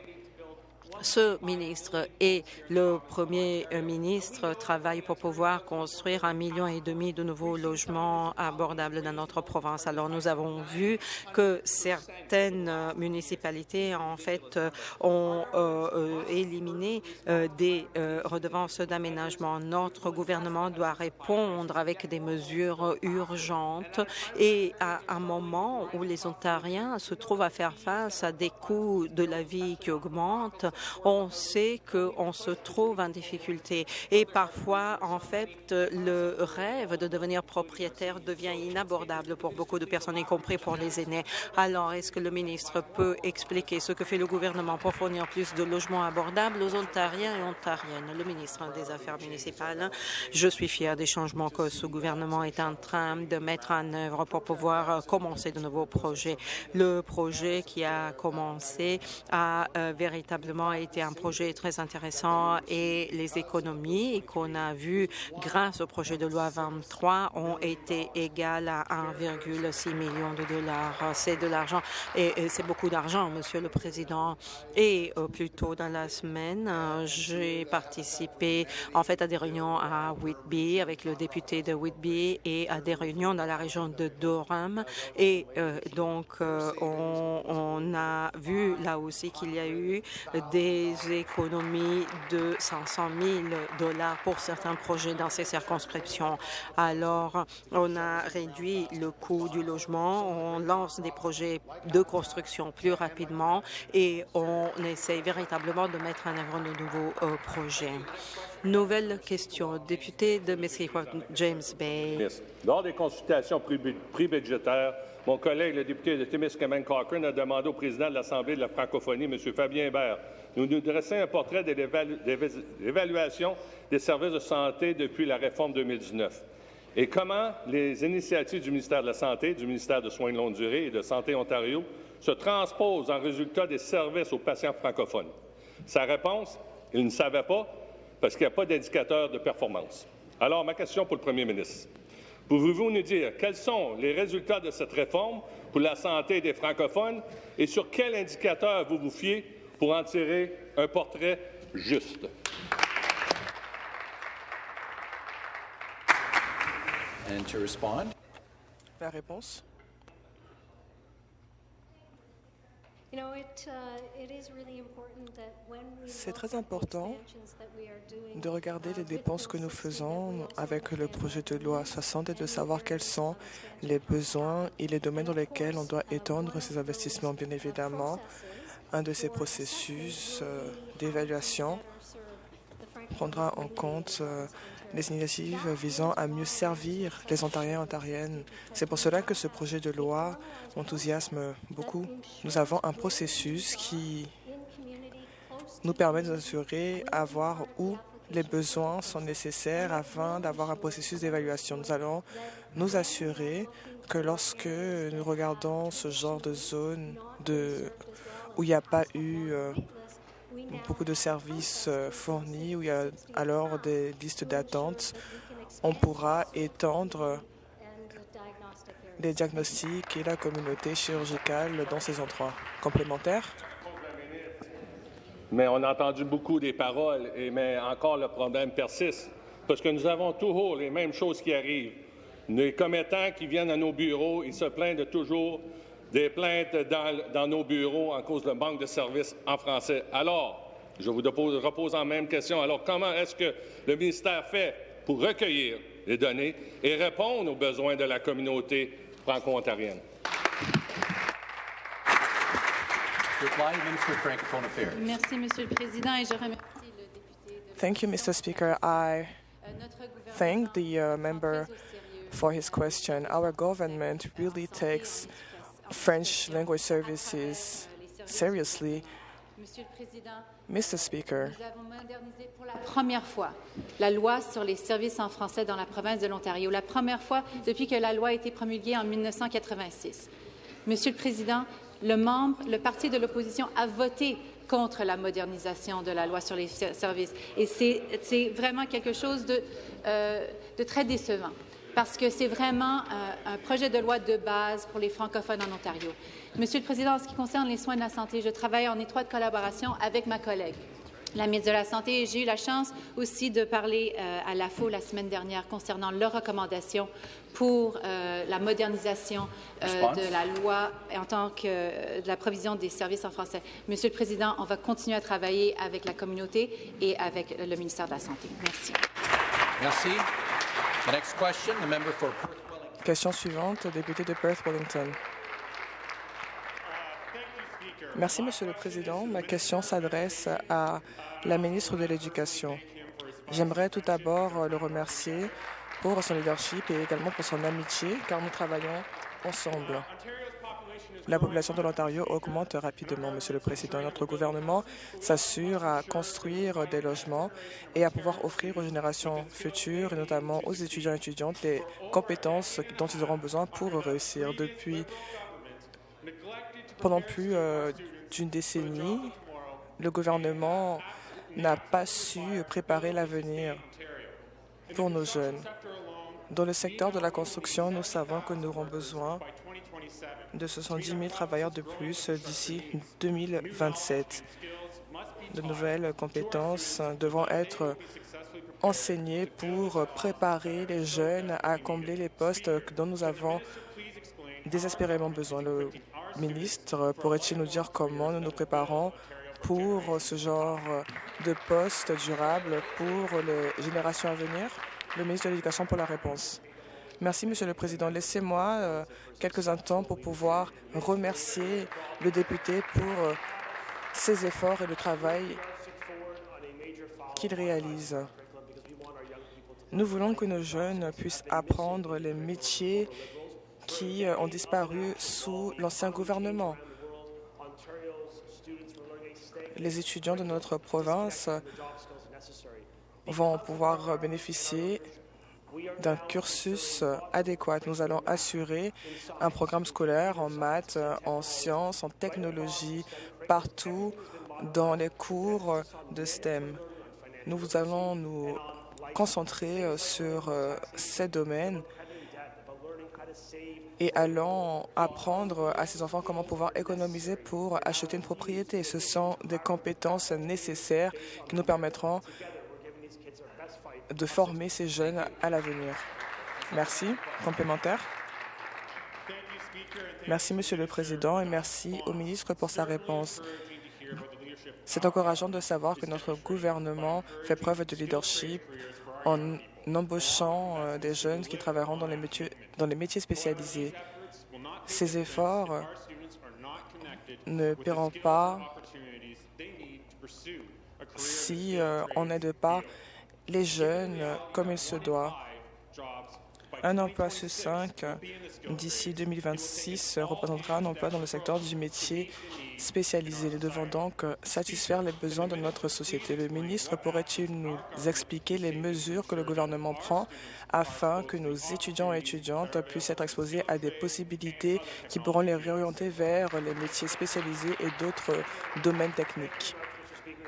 ce ministre et le Premier ministre travaillent pour pouvoir construire un million et demi de nouveaux logements abordables dans notre province. Alors, nous avons vu que certaines municipalités, en fait, ont euh, euh, éliminé euh, des redevances d'aménagement. Notre gouvernement doit répondre avec des mesures urgentes et à un moment où les Ontariens se trouvent à faire face à des coûts de la vie qui augmentent, on sait qu'on se trouve en difficulté. Et parfois, en fait, le rêve de devenir propriétaire devient inabordable pour beaucoup de personnes, y compris pour les aînés. Alors, est-ce que le ministre peut expliquer ce que fait le gouvernement pour fournir plus de logements abordables aux Ontariens et Ontariennes? Le ministre des Affaires municipales, je suis fier des changements que ce gouvernement est en train de mettre en œuvre pour pouvoir commencer de nouveaux projets. Le projet qui a commencé a euh, véritablement vraiment été un projet très intéressant et les économies qu'on a vues grâce au projet de loi 23 ont été égales à 1,6 million de dollars. C'est de l'argent et, c'est beaucoup d'argent, Monsieur le Président. Et euh, plus tôt dans la semaine, euh, j'ai participé en fait à des réunions à Whitby avec le député de Whitby et à des réunions dans la région de Durham. Et euh, donc, on, on a vu là aussi qu'il y a eu des économies de 500 000 dollars pour certains projets dans ces circonscriptions. Alors, on a réduit le coût du logement, on lance des projets de construction plus rapidement et on essaie véritablement de mettre en œuvre de nouveaux euh, projets. Nouvelle question. Député de Mississauga, James Bay. Lors des consultations pré-budgétaires, mon collègue, le député de Timiskaming Cochrane, a demandé au président de l'Assemblée de la francophonie, M. Fabien Hébert, de nous dresser un portrait de l'évaluation des services de santé depuis la réforme 2019 et comment les initiatives du ministère de la Santé, du ministère de Soins de longue durée et de Santé Ontario se transposent en résultat des services aux patients francophones. Sa réponse, il ne savait pas parce qu'il n'y a pas d'indicateur de performance. Alors, ma question pour le premier ministre. Pouvez-vous nous dire quels sont les résultats de cette réforme pour la santé des francophones et sur quel indicateur vous vous fiez pour en tirer un portrait juste? La réponse? C'est très important de regarder les dépenses que nous faisons avec le projet de loi 60 et de savoir quels sont les besoins et les domaines dans lesquels on doit étendre ces investissements. Bien évidemment, un de ces processus euh, d'évaluation prendra en compte les initiatives visant à mieux servir les Ontariens et Ontariennes. C'est pour cela que ce projet de loi m'enthousiasme beaucoup. Nous avons un processus qui nous permet d'assurer à voir où les besoins sont nécessaires afin d'avoir un processus d'évaluation. Nous allons nous assurer que lorsque nous regardons ce genre de zone de, où il n'y a pas eu euh, beaucoup de services euh, fournis, où il y a alors des listes d'attente, on pourra étendre les diagnostics et la communauté chirurgicale dans ces endroits. Complémentaires Mais on a entendu beaucoup des paroles, et, mais encore le problème persiste, parce que nous avons toujours les mêmes choses qui arrivent. Les commettants qui viennent à nos bureaux, ils se plaignent de toujours des plaintes dans, nos bureaux en cause de manque de services en français. Alors, je vous repose en même question. Alors, comment est-ce que le ministère fait pour recueillir les données et répondre aux besoins de la communauté franco-ontarienne? Merci, Monsieur le Président, et je remercie le député de Thank you, Mr. Speaker. I thank the uh, member for his question. Our government really takes French language services seriously. Monsieur le Président, Mr. Speaker, nous avons modernisé pour la première fois la loi sur les services en français dans la province de l'Ontario, la première fois depuis que la loi a été promulguée en 1986. Monsieur le Président, le membre, le parti de l'opposition a voté contre la modernisation de la loi sur les services. Et c'est vraiment quelque chose de, euh, de très décevant parce que c'est vraiment euh, un projet de loi de base pour les francophones en Ontario. Monsieur le Président, en ce qui concerne les soins de la santé, je travaille en étroite collaboration avec ma collègue la ministre de la Santé. J'ai eu la chance aussi de parler euh, à l'AFO la semaine dernière concernant leurs recommandations pour euh, la modernisation de la loi en tant que de la provision des services en français. Monsieur le Président, on va continuer à travailler avec la communauté et avec le ministère de la Santé. Merci. Merci. Question suivante, député de Perth-Wellington. Merci, Monsieur le Président. Ma question s'adresse à la ministre de l'Éducation. J'aimerais tout d'abord le remercier pour son leadership et également pour son amitié, car nous travaillons ensemble. La population de l'Ontario augmente rapidement, Monsieur le Président. Notre gouvernement s'assure à construire des logements et à pouvoir offrir aux générations futures, et notamment aux étudiants et étudiantes, les compétences dont ils auront besoin pour réussir. Depuis pendant plus euh, d'une décennie, le gouvernement n'a pas su préparer l'avenir pour nos jeunes. Dans le secteur de la construction, nous savons que nous aurons besoin de 70 000 travailleurs de plus d'ici 2027. De nouvelles compétences devront être enseignées pour préparer les jeunes à combler les postes dont nous avons désespérément besoin. Le ministre pourrait-il nous dire comment nous nous préparons pour ce genre de poste durable pour les générations à venir? Le ministre de l'Éducation pour la réponse. Merci, Monsieur le Président. Laissez-moi euh, quelques instants pour pouvoir remercier le député pour euh, ses efforts et le travail qu'il réalise. Nous voulons que nos jeunes puissent apprendre les métiers qui euh, ont disparu sous l'ancien gouvernement. Les étudiants de notre province vont pouvoir bénéficier d'un cursus adéquat. Nous allons assurer un programme scolaire en maths, en sciences, en technologie, partout dans les cours de STEM. Nous allons nous concentrer sur ces domaines et allons apprendre à ces enfants comment pouvoir économiser pour acheter une propriété. Ce sont des compétences nécessaires qui nous permettront de former ces jeunes à l'avenir. Merci. Complémentaire. Merci, Monsieur le Président, et merci au ministre pour sa réponse. C'est encourageant de savoir que notre gouvernement fait preuve de leadership en embauchant euh, des jeunes qui travailleront dans les métiers, dans les métiers spécialisés. Ces efforts ne paieront pas si euh, on n'aide pas les jeunes comme il se doit. Un emploi sur cinq d'ici 2026 représentera un emploi dans le secteur du métier spécialisé. Nous devons donc satisfaire les besoins de notre société. Le ministre pourrait-il nous expliquer les mesures que le gouvernement prend afin que nos étudiants et étudiantes puissent être exposés à des possibilités qui pourront les réorienter vers les métiers spécialisés et d'autres domaines techniques?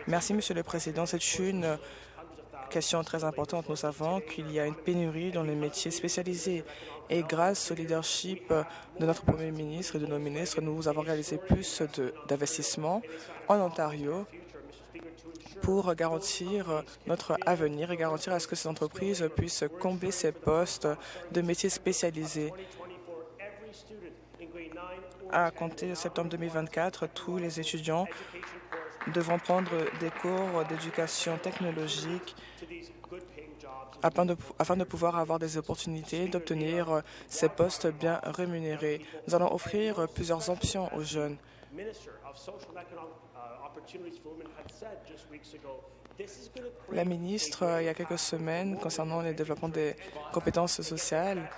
Merci, Monsieur le Président. C'est une question très importante. Nous savons qu'il y a une pénurie dans les métiers spécialisés et grâce au leadership de notre Premier ministre et de nos ministres, nous avons réalisé plus d'investissements en Ontario pour garantir notre avenir et garantir à ce que ces entreprises puissent combler ces postes de métiers spécialisés. À compter septembre 2024, tous les étudiants devront prendre des cours d'éducation technologique afin de, afin de, pouvoir avoir des opportunités d'obtenir ces postes bien rémunérés. Nous allons offrir plusieurs options aux jeunes. La ministre, il y a quelques semaines, concernant le développement des compétences sociales,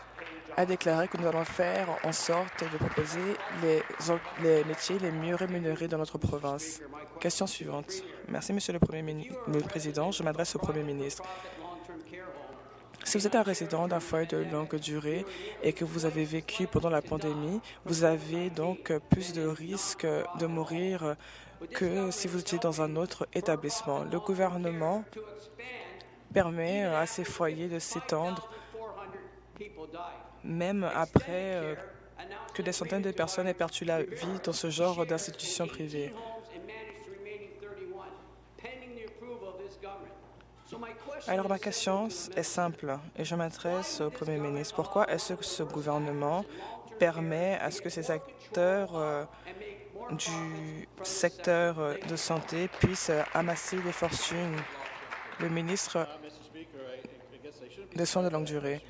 a déclaré que nous allons faire en sorte de proposer les, les métiers les mieux rémunérés dans notre province. Question suivante. Merci, Monsieur le, Premier le Président. Je m'adresse au Premier ministre. Si vous êtes un résident d'un foyer de longue durée et que vous avez vécu pendant la pandémie, vous avez donc plus de risques de mourir que si vous étiez dans un autre établissement. Le gouvernement permet à ces foyers de s'étendre même après euh, que des centaines de personnes aient perdu la vie dans ce genre d'institutions privées. Alors ma question est simple et je m'adresse au Premier ministre. Pourquoi est-ce que ce gouvernement permet à ce que ces acteurs euh, du secteur de santé puissent amasser des fortunes? Le ministre des soins de longue durée.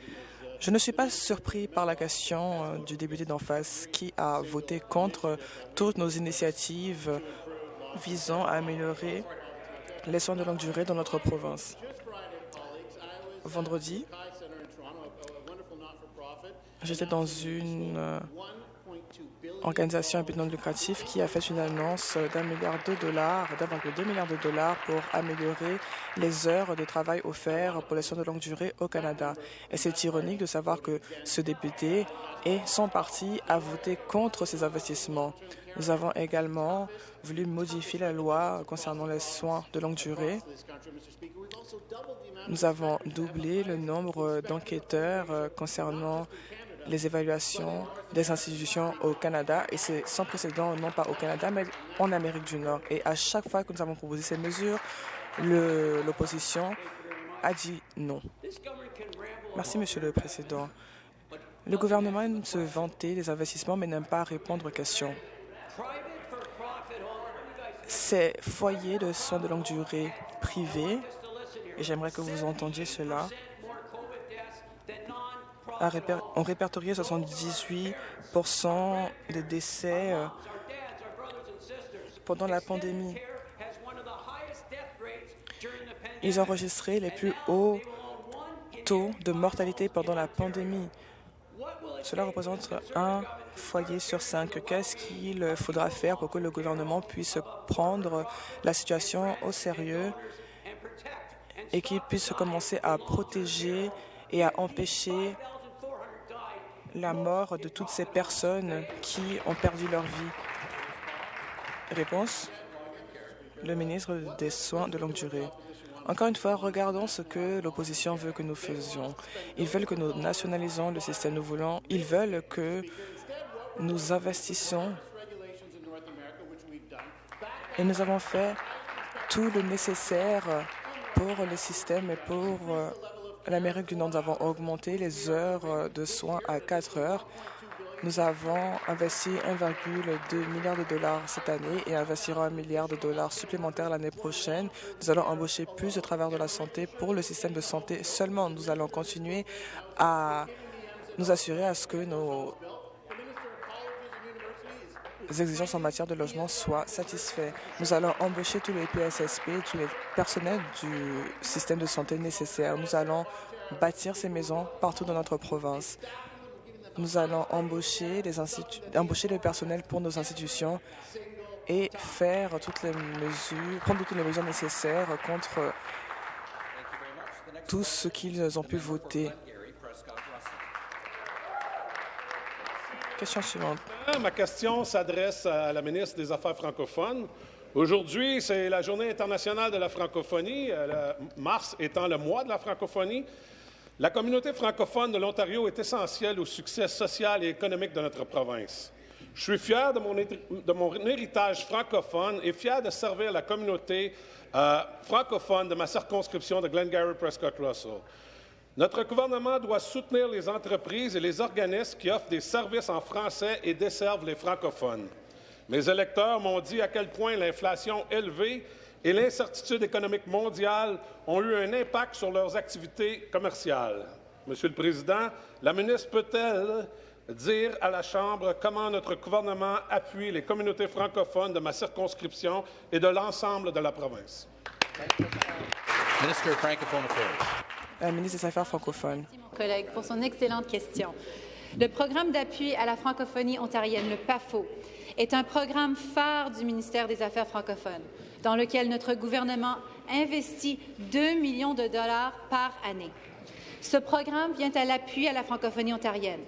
Je ne suis pas surpris par la question euh, du député d'en face qui a voté contre toutes nos initiatives visant à améliorer les soins de longue durée dans notre province. Vendredi, j'étais dans une euh, organisation à but lucratif qui a fait une annonce d'un milliard de dollars, d'1,2 milliard de dollars pour améliorer les heures de travail offertes pour les soins de longue durée au Canada. Et c'est ironique de savoir que ce député et son parti a voté contre ces investissements. Nous avons également voulu modifier la loi concernant les soins de longue durée. Nous avons doublé le nombre d'enquêteurs concernant les évaluations des institutions au Canada et c'est sans précédent non pas au Canada mais en Amérique du Nord. Et à chaque fois que nous avons proposé ces mesures, l'opposition a dit non. Merci, Monsieur le Président. Le gouvernement aime se vanter des investissements mais n'aime pas répondre aux questions. Ces foyers de soins de longue durée privés, et j'aimerais que vous entendiez cela, ont répertorié 78% des décès euh, pendant la pandémie. Ils ont enregistré les plus hauts taux de mortalité pendant la pandémie. Cela représente un foyer sur cinq. Qu'est-ce qu'il faudra faire pour que le gouvernement puisse prendre la situation au sérieux et qu'il puisse commencer à protéger et à empêcher la mort de toutes ces personnes qui ont perdu leur vie Réponse Le ministre des Soins de longue durée. Encore une fois, regardons ce que l'opposition veut que nous faisions. Ils veulent que nous nationalisons le système. Nous voulons, ils veulent que nous investissions et nous avons fait tout le nécessaire pour le système et pour euh, l'Amérique du Nord. Nous avons augmenté les heures de soins à 4 heures. Nous avons investi 1,2 milliard de dollars cette année et investirons un milliard de dollars supplémentaires l'année prochaine. Nous allons embaucher plus de travailleurs de la santé pour le système de santé seulement. Nous allons continuer à nous assurer à ce que nos exigences en matière de logement soient satisfaites. Nous allons embaucher tous les PSSP, tous les personnels du système de santé nécessaires. Nous allons bâtir ces maisons partout dans notre province. Nous allons embaucher, les embaucher le personnel pour nos institutions et faire toutes les mesures, prendre toutes les mesures nécessaires contre tout ce qu'ils ont pu voter. Suivante. Ma question s'adresse à la ministre des Affaires francophones. Aujourd'hui, c'est la Journée internationale de la francophonie, euh, mars étant le mois de la francophonie. La communauté francophone de l'Ontario est essentielle au succès social et économique de notre province. Je suis fier de mon, héritage francophone et fier de servir la communauté euh, francophone de ma circonscription de Glengarry Prescott Russell. Notre gouvernement doit soutenir les entreprises et les organismes qui offrent des services en français et desservent les francophones. Mes électeurs m'ont dit à quel point l'inflation élevée et l'incertitude économique mondiale ont eu un impact sur leurs activités commerciales. Monsieur le Président, la ministre peut-elle dire à la Chambre comment notre gouvernement appuie les communautés francophones de ma circonscription et de l'ensemble de la province? La ministre des Affaires francophones. Mon collègue, pour son excellente question. Le programme d'appui à la francophonie ontarienne, le PAFO, est un programme phare du ministère des Affaires francophones dans lequel notre gouvernement investit 2 millions de dollars par année. Ce programme vient à l'appui à la francophonie ontarienne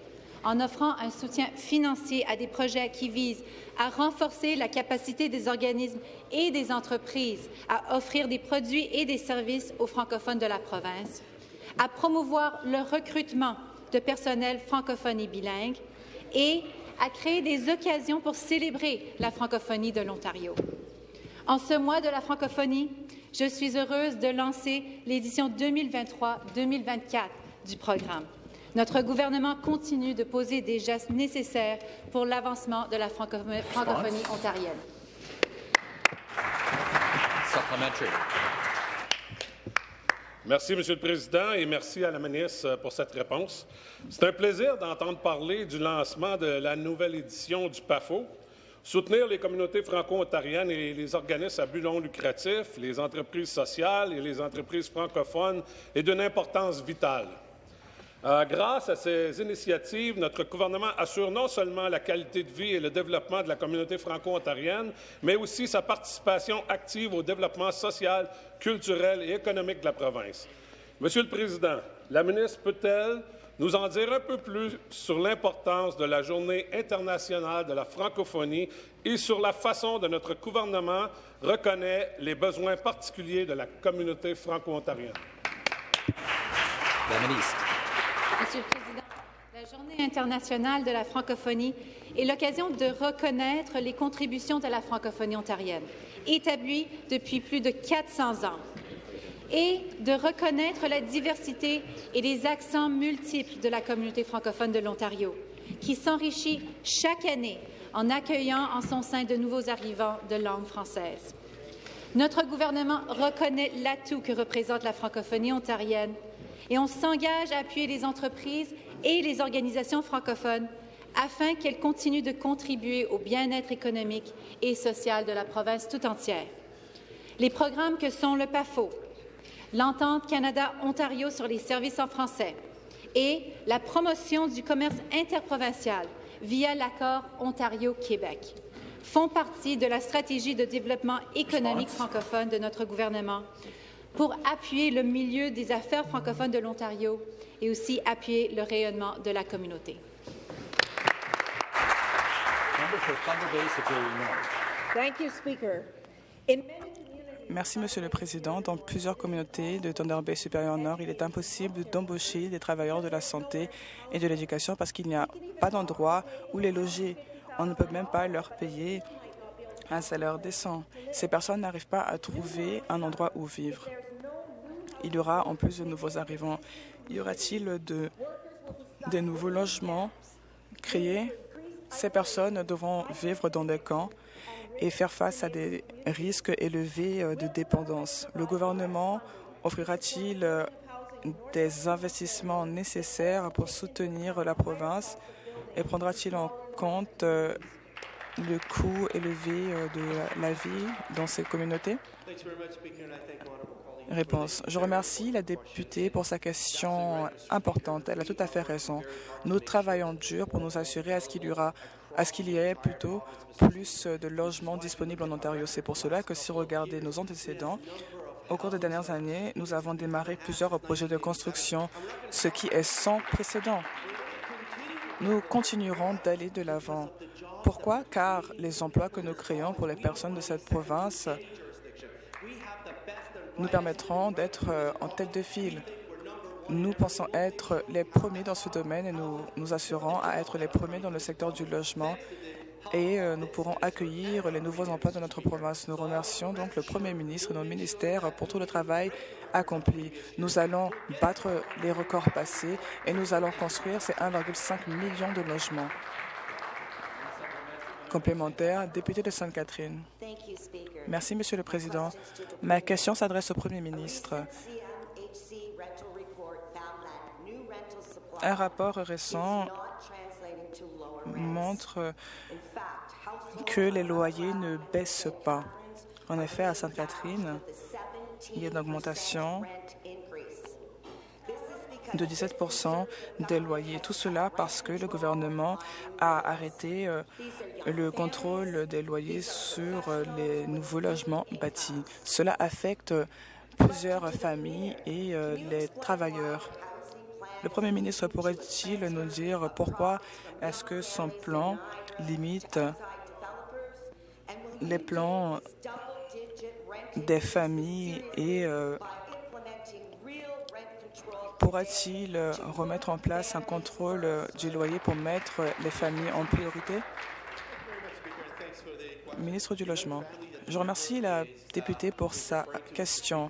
en offrant un soutien financier à des projets qui visent à renforcer la capacité des organismes et des entreprises à offrir des produits et des services aux francophones de la province, à promouvoir le recrutement de personnel francophone et bilingue et à créer des occasions pour célébrer la francophonie de l'Ontario. En ce mois de la francophonie, je suis heureuse de lancer l'édition 2023-2024 du programme. Notre gouvernement continue de poser des gestes nécessaires pour l'avancement de la francophonie ontarienne. Merci, Monsieur le Président, et merci à la ministre pour cette réponse. C'est un plaisir d'entendre parler du lancement de la nouvelle édition du PAFO, Soutenir les communautés franco-ontariennes et les organismes à but non lucratif, les entreprises sociales et les entreprises francophones est d'une importance vitale. Euh, grâce à ces initiatives, notre gouvernement assure non seulement la qualité de vie et le développement de la communauté franco-ontarienne, mais aussi sa participation active au développement social, culturel et économique de la province. Monsieur le Président, la ministre peut-elle nous en dire un peu plus sur l'importance de la Journée internationale de la francophonie et sur la façon dont notre gouvernement reconnaît les besoins particuliers de la communauté franco-ontarienne? La ministre. Monsieur le Président, la Journée internationale de la francophonie est l'occasion de reconnaître les contributions de la francophonie ontarienne, établie depuis plus de 400 ans et de reconnaître la diversité et les accents multiples de la communauté francophone de l'Ontario, qui s'enrichit chaque année en accueillant en son sein de nouveaux arrivants de langue française. Notre gouvernement reconnaît l'atout que représente la francophonie ontarienne et on s'engage à appuyer les entreprises et les organisations francophones afin qu'elles continuent de contribuer au bien-être économique et social de la province tout entière. Les programmes que sont le PAFO, l'entente Canada-Ontario sur les services en français et la promotion du commerce interprovincial via l'accord Ontario-Québec font partie de la stratégie de développement économique francophone de notre gouvernement pour appuyer le milieu des affaires francophones de l'Ontario et aussi appuyer le rayonnement de la communauté. Thank you, Speaker. Merci, Monsieur le Président. Dans plusieurs communautés de Thunder Bay supérieur Nord, il est impossible d'embaucher des travailleurs de la santé et de l'éducation parce qu'il n'y a pas d'endroit où les loger. On ne peut même pas leur payer un salaire décent. Ces personnes n'arrivent pas à trouver un endroit où vivre. Il y aura en plus de nouveaux arrivants. Y aura-t-il de, des nouveaux logements créés? Ces personnes devront vivre dans des camps et faire face à des risques élevés euh, de dépendance. Le gouvernement offrira-t-il euh, des investissements nécessaires pour soutenir la province et prendra-t-il en compte euh, le coût élevé de la vie dans ces communautés? Réponse. Je remercie la députée pour sa question importante. Elle a tout à fait raison. Nous travaillons dur pour nous assurer à ce qu'il y à ce qu'il y ait plutôt plus de logements disponibles en Ontario. C'est pour cela que si vous regardez nos antécédents, au cours des dernières années, nous avons démarré plusieurs projets de construction, ce qui est sans précédent. Nous continuerons d'aller de l'avant. Pourquoi? Car les emplois que nous créons pour les personnes de cette province nous permettront d'être euh, en tête de file. Nous pensons être les premiers dans ce domaine et nous nous assurons à être les premiers dans le secteur du logement et euh, nous pourrons accueillir les nouveaux emplois de notre province. Nous remercions donc le Premier ministre et nos ministères pour tout le travail accompli. Nous allons battre les records passés et nous allons construire ces 1,5 million de logements. Complémentaire, député de Sainte-Catherine. Merci, Monsieur le Président. Ma question s'adresse au Premier ministre. Un rapport récent montre que les loyers ne baissent pas. En effet, à Sainte-Catherine, il y a une augmentation de 17% des loyers. Tout cela parce que le gouvernement a arrêté le contrôle des loyers sur les nouveaux logements bâtis. Cela affecte plusieurs familles et euh, les travailleurs. Le Premier ministre pourrait-il nous dire pourquoi est-ce que son plan limite les plans des familles et euh, pourra-t-il remettre en place un contrôle du loyer pour mettre les familles en priorité? Ministre du Logement, je remercie la députée pour sa question.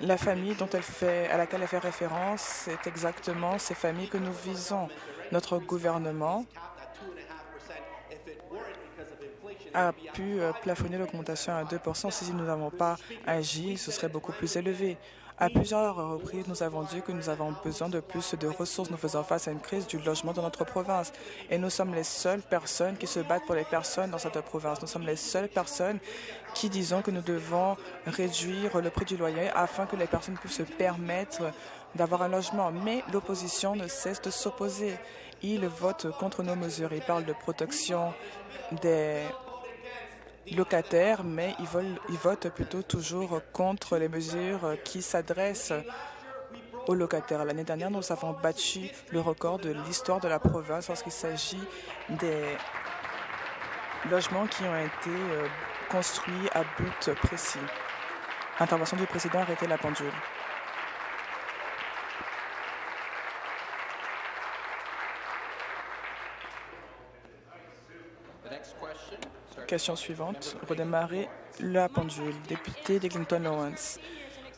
La famille dont elle fait, à laquelle elle fait référence, c'est exactement ces familles que nous visons. Notre gouvernement a pu plafonner l'augmentation à 2 Si nous n'avons pas agi, ce serait beaucoup plus élevé. À plusieurs reprises, nous avons dit que nous avons besoin de plus de ressources. Nous faisons face à une crise du logement dans notre province. Et nous sommes les seules personnes qui se battent pour les personnes dans cette province. Nous sommes les seules personnes qui disons que nous devons réduire le prix du loyer afin que les personnes puissent se permettre d'avoir un logement. Mais l'opposition ne cesse de s'opposer. Ils votent contre nos mesures. Ils parlent de protection des locataires, mais ils, veulent, ils votent plutôt toujours contre les mesures qui s'adressent aux locataires. L'année dernière, nous avons battu le record de l'histoire de la province lorsqu'il s'agit des logements qui ont été euh, construits à but précis. Intervention du président, arrêtez la pendule. Question suivante. Redémarrer la pendule. Député d'Eglinton Lawrence.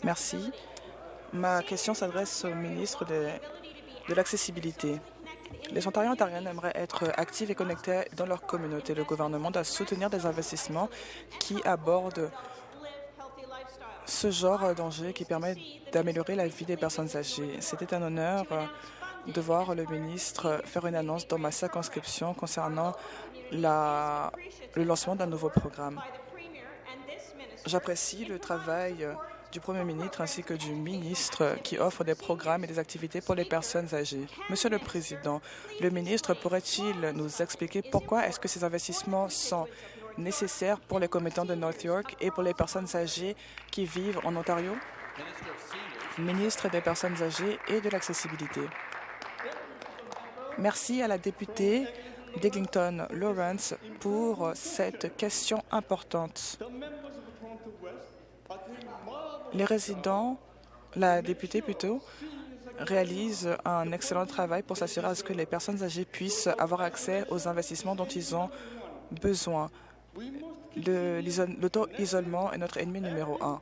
Merci. Ma question s'adresse au ministre de, de l'accessibilité. Les Ontariens et Ontariennes aimeraient être actifs et connectés dans leur communauté. Le gouvernement doit soutenir des investissements qui abordent ce genre d'enjeu qui permet d'améliorer la vie des personnes âgées. C'était un honneur de voir le ministre faire une annonce dans ma circonscription concernant le lancement d'un nouveau programme. J'apprécie le travail du Premier ministre ainsi que du ministre qui offre des programmes et des activités pour les personnes âgées. Monsieur le Président, le ministre pourrait-il nous expliquer pourquoi est-ce que ces investissements sont nécessaires pour les commettants de North York et pour les personnes âgées qui vivent en Ontario? Ministre des Personnes âgées et de l'accessibilité. Merci à la députée d'Eglinton Lawrence pour cette question importante. Les résidents, la députée plutôt, réalise un excellent travail pour s'assurer à ce que les personnes âgées puissent avoir accès aux investissements dont ils ont besoin. L'auto-isolement est notre ennemi numéro un.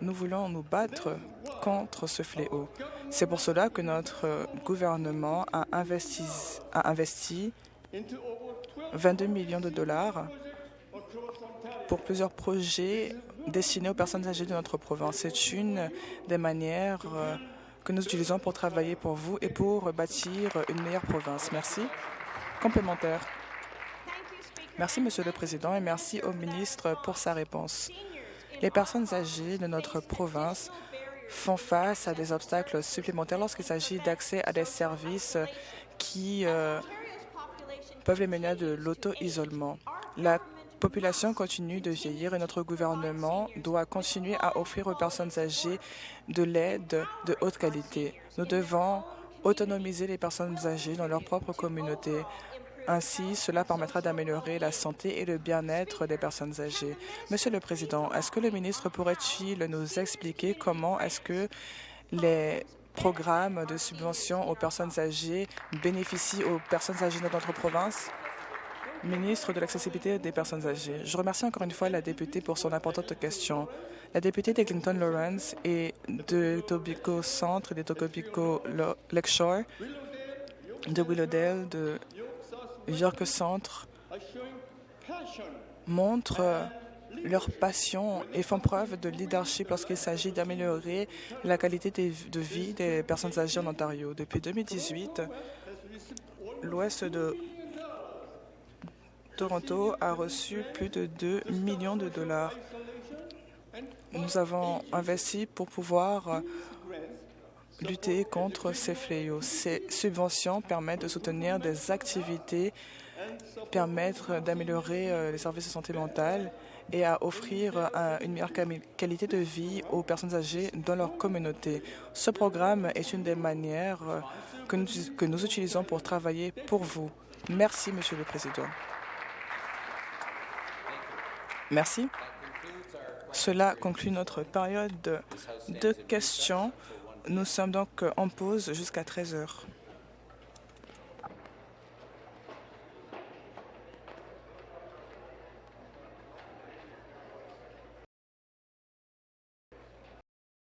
Nous voulons nous battre contre ce fléau. C'est pour cela que notre gouvernement a investi, a investi 22 millions de dollars pour plusieurs projets destinés aux personnes âgées de notre province. C'est une des manières euh, que nous utilisons pour travailler pour vous et pour bâtir une meilleure province. Merci. Complémentaire. Merci, Monsieur le Président, et merci au ministre pour sa réponse. Les personnes âgées de notre province font face à des obstacles supplémentaires lorsqu'il s'agit d'accès à des services qui euh, peuvent les mener à de l'auto-isolement. La population continue de vieillir et notre gouvernement doit continuer à offrir aux personnes âgées de l'aide de haute qualité. Nous devons autonomiser les personnes âgées dans leur propre communauté ainsi, cela permettra d'améliorer la santé et le bien-être des personnes âgées. Monsieur le Président, est-ce que le ministre pourrait-il nous expliquer comment est-ce que les programmes de subvention aux personnes âgées bénéficient aux personnes âgées de notre province? Ministre de l'accessibilité des personnes âgées. Je remercie encore une fois la députée pour son importante question. La députée d'Eglinton Lawrence et de Tobico Centre et de Tobico Lakeshore, de Willowdale, de York Centre montrent leur passion et font preuve de leadership lorsqu'il s'agit d'améliorer la qualité de vie des personnes âgées en Ontario. Depuis 2018, l'ouest de Toronto a reçu plus de 2 millions de dollars. Nous avons investi pour pouvoir lutter contre ces fléaux. Ces subventions permettent de soutenir des activités, permettre d'améliorer euh, les services de santé mentale et à offrir euh, une meilleure qualité de vie aux personnes âgées dans leur communauté. Ce programme est une des manières euh, que nous, que nous utilisons pour travailler pour vous. Merci, Monsieur le Président. Merci. Cela conclut notre période de questions. Nous sommes donc en pause jusqu'à 13 heures.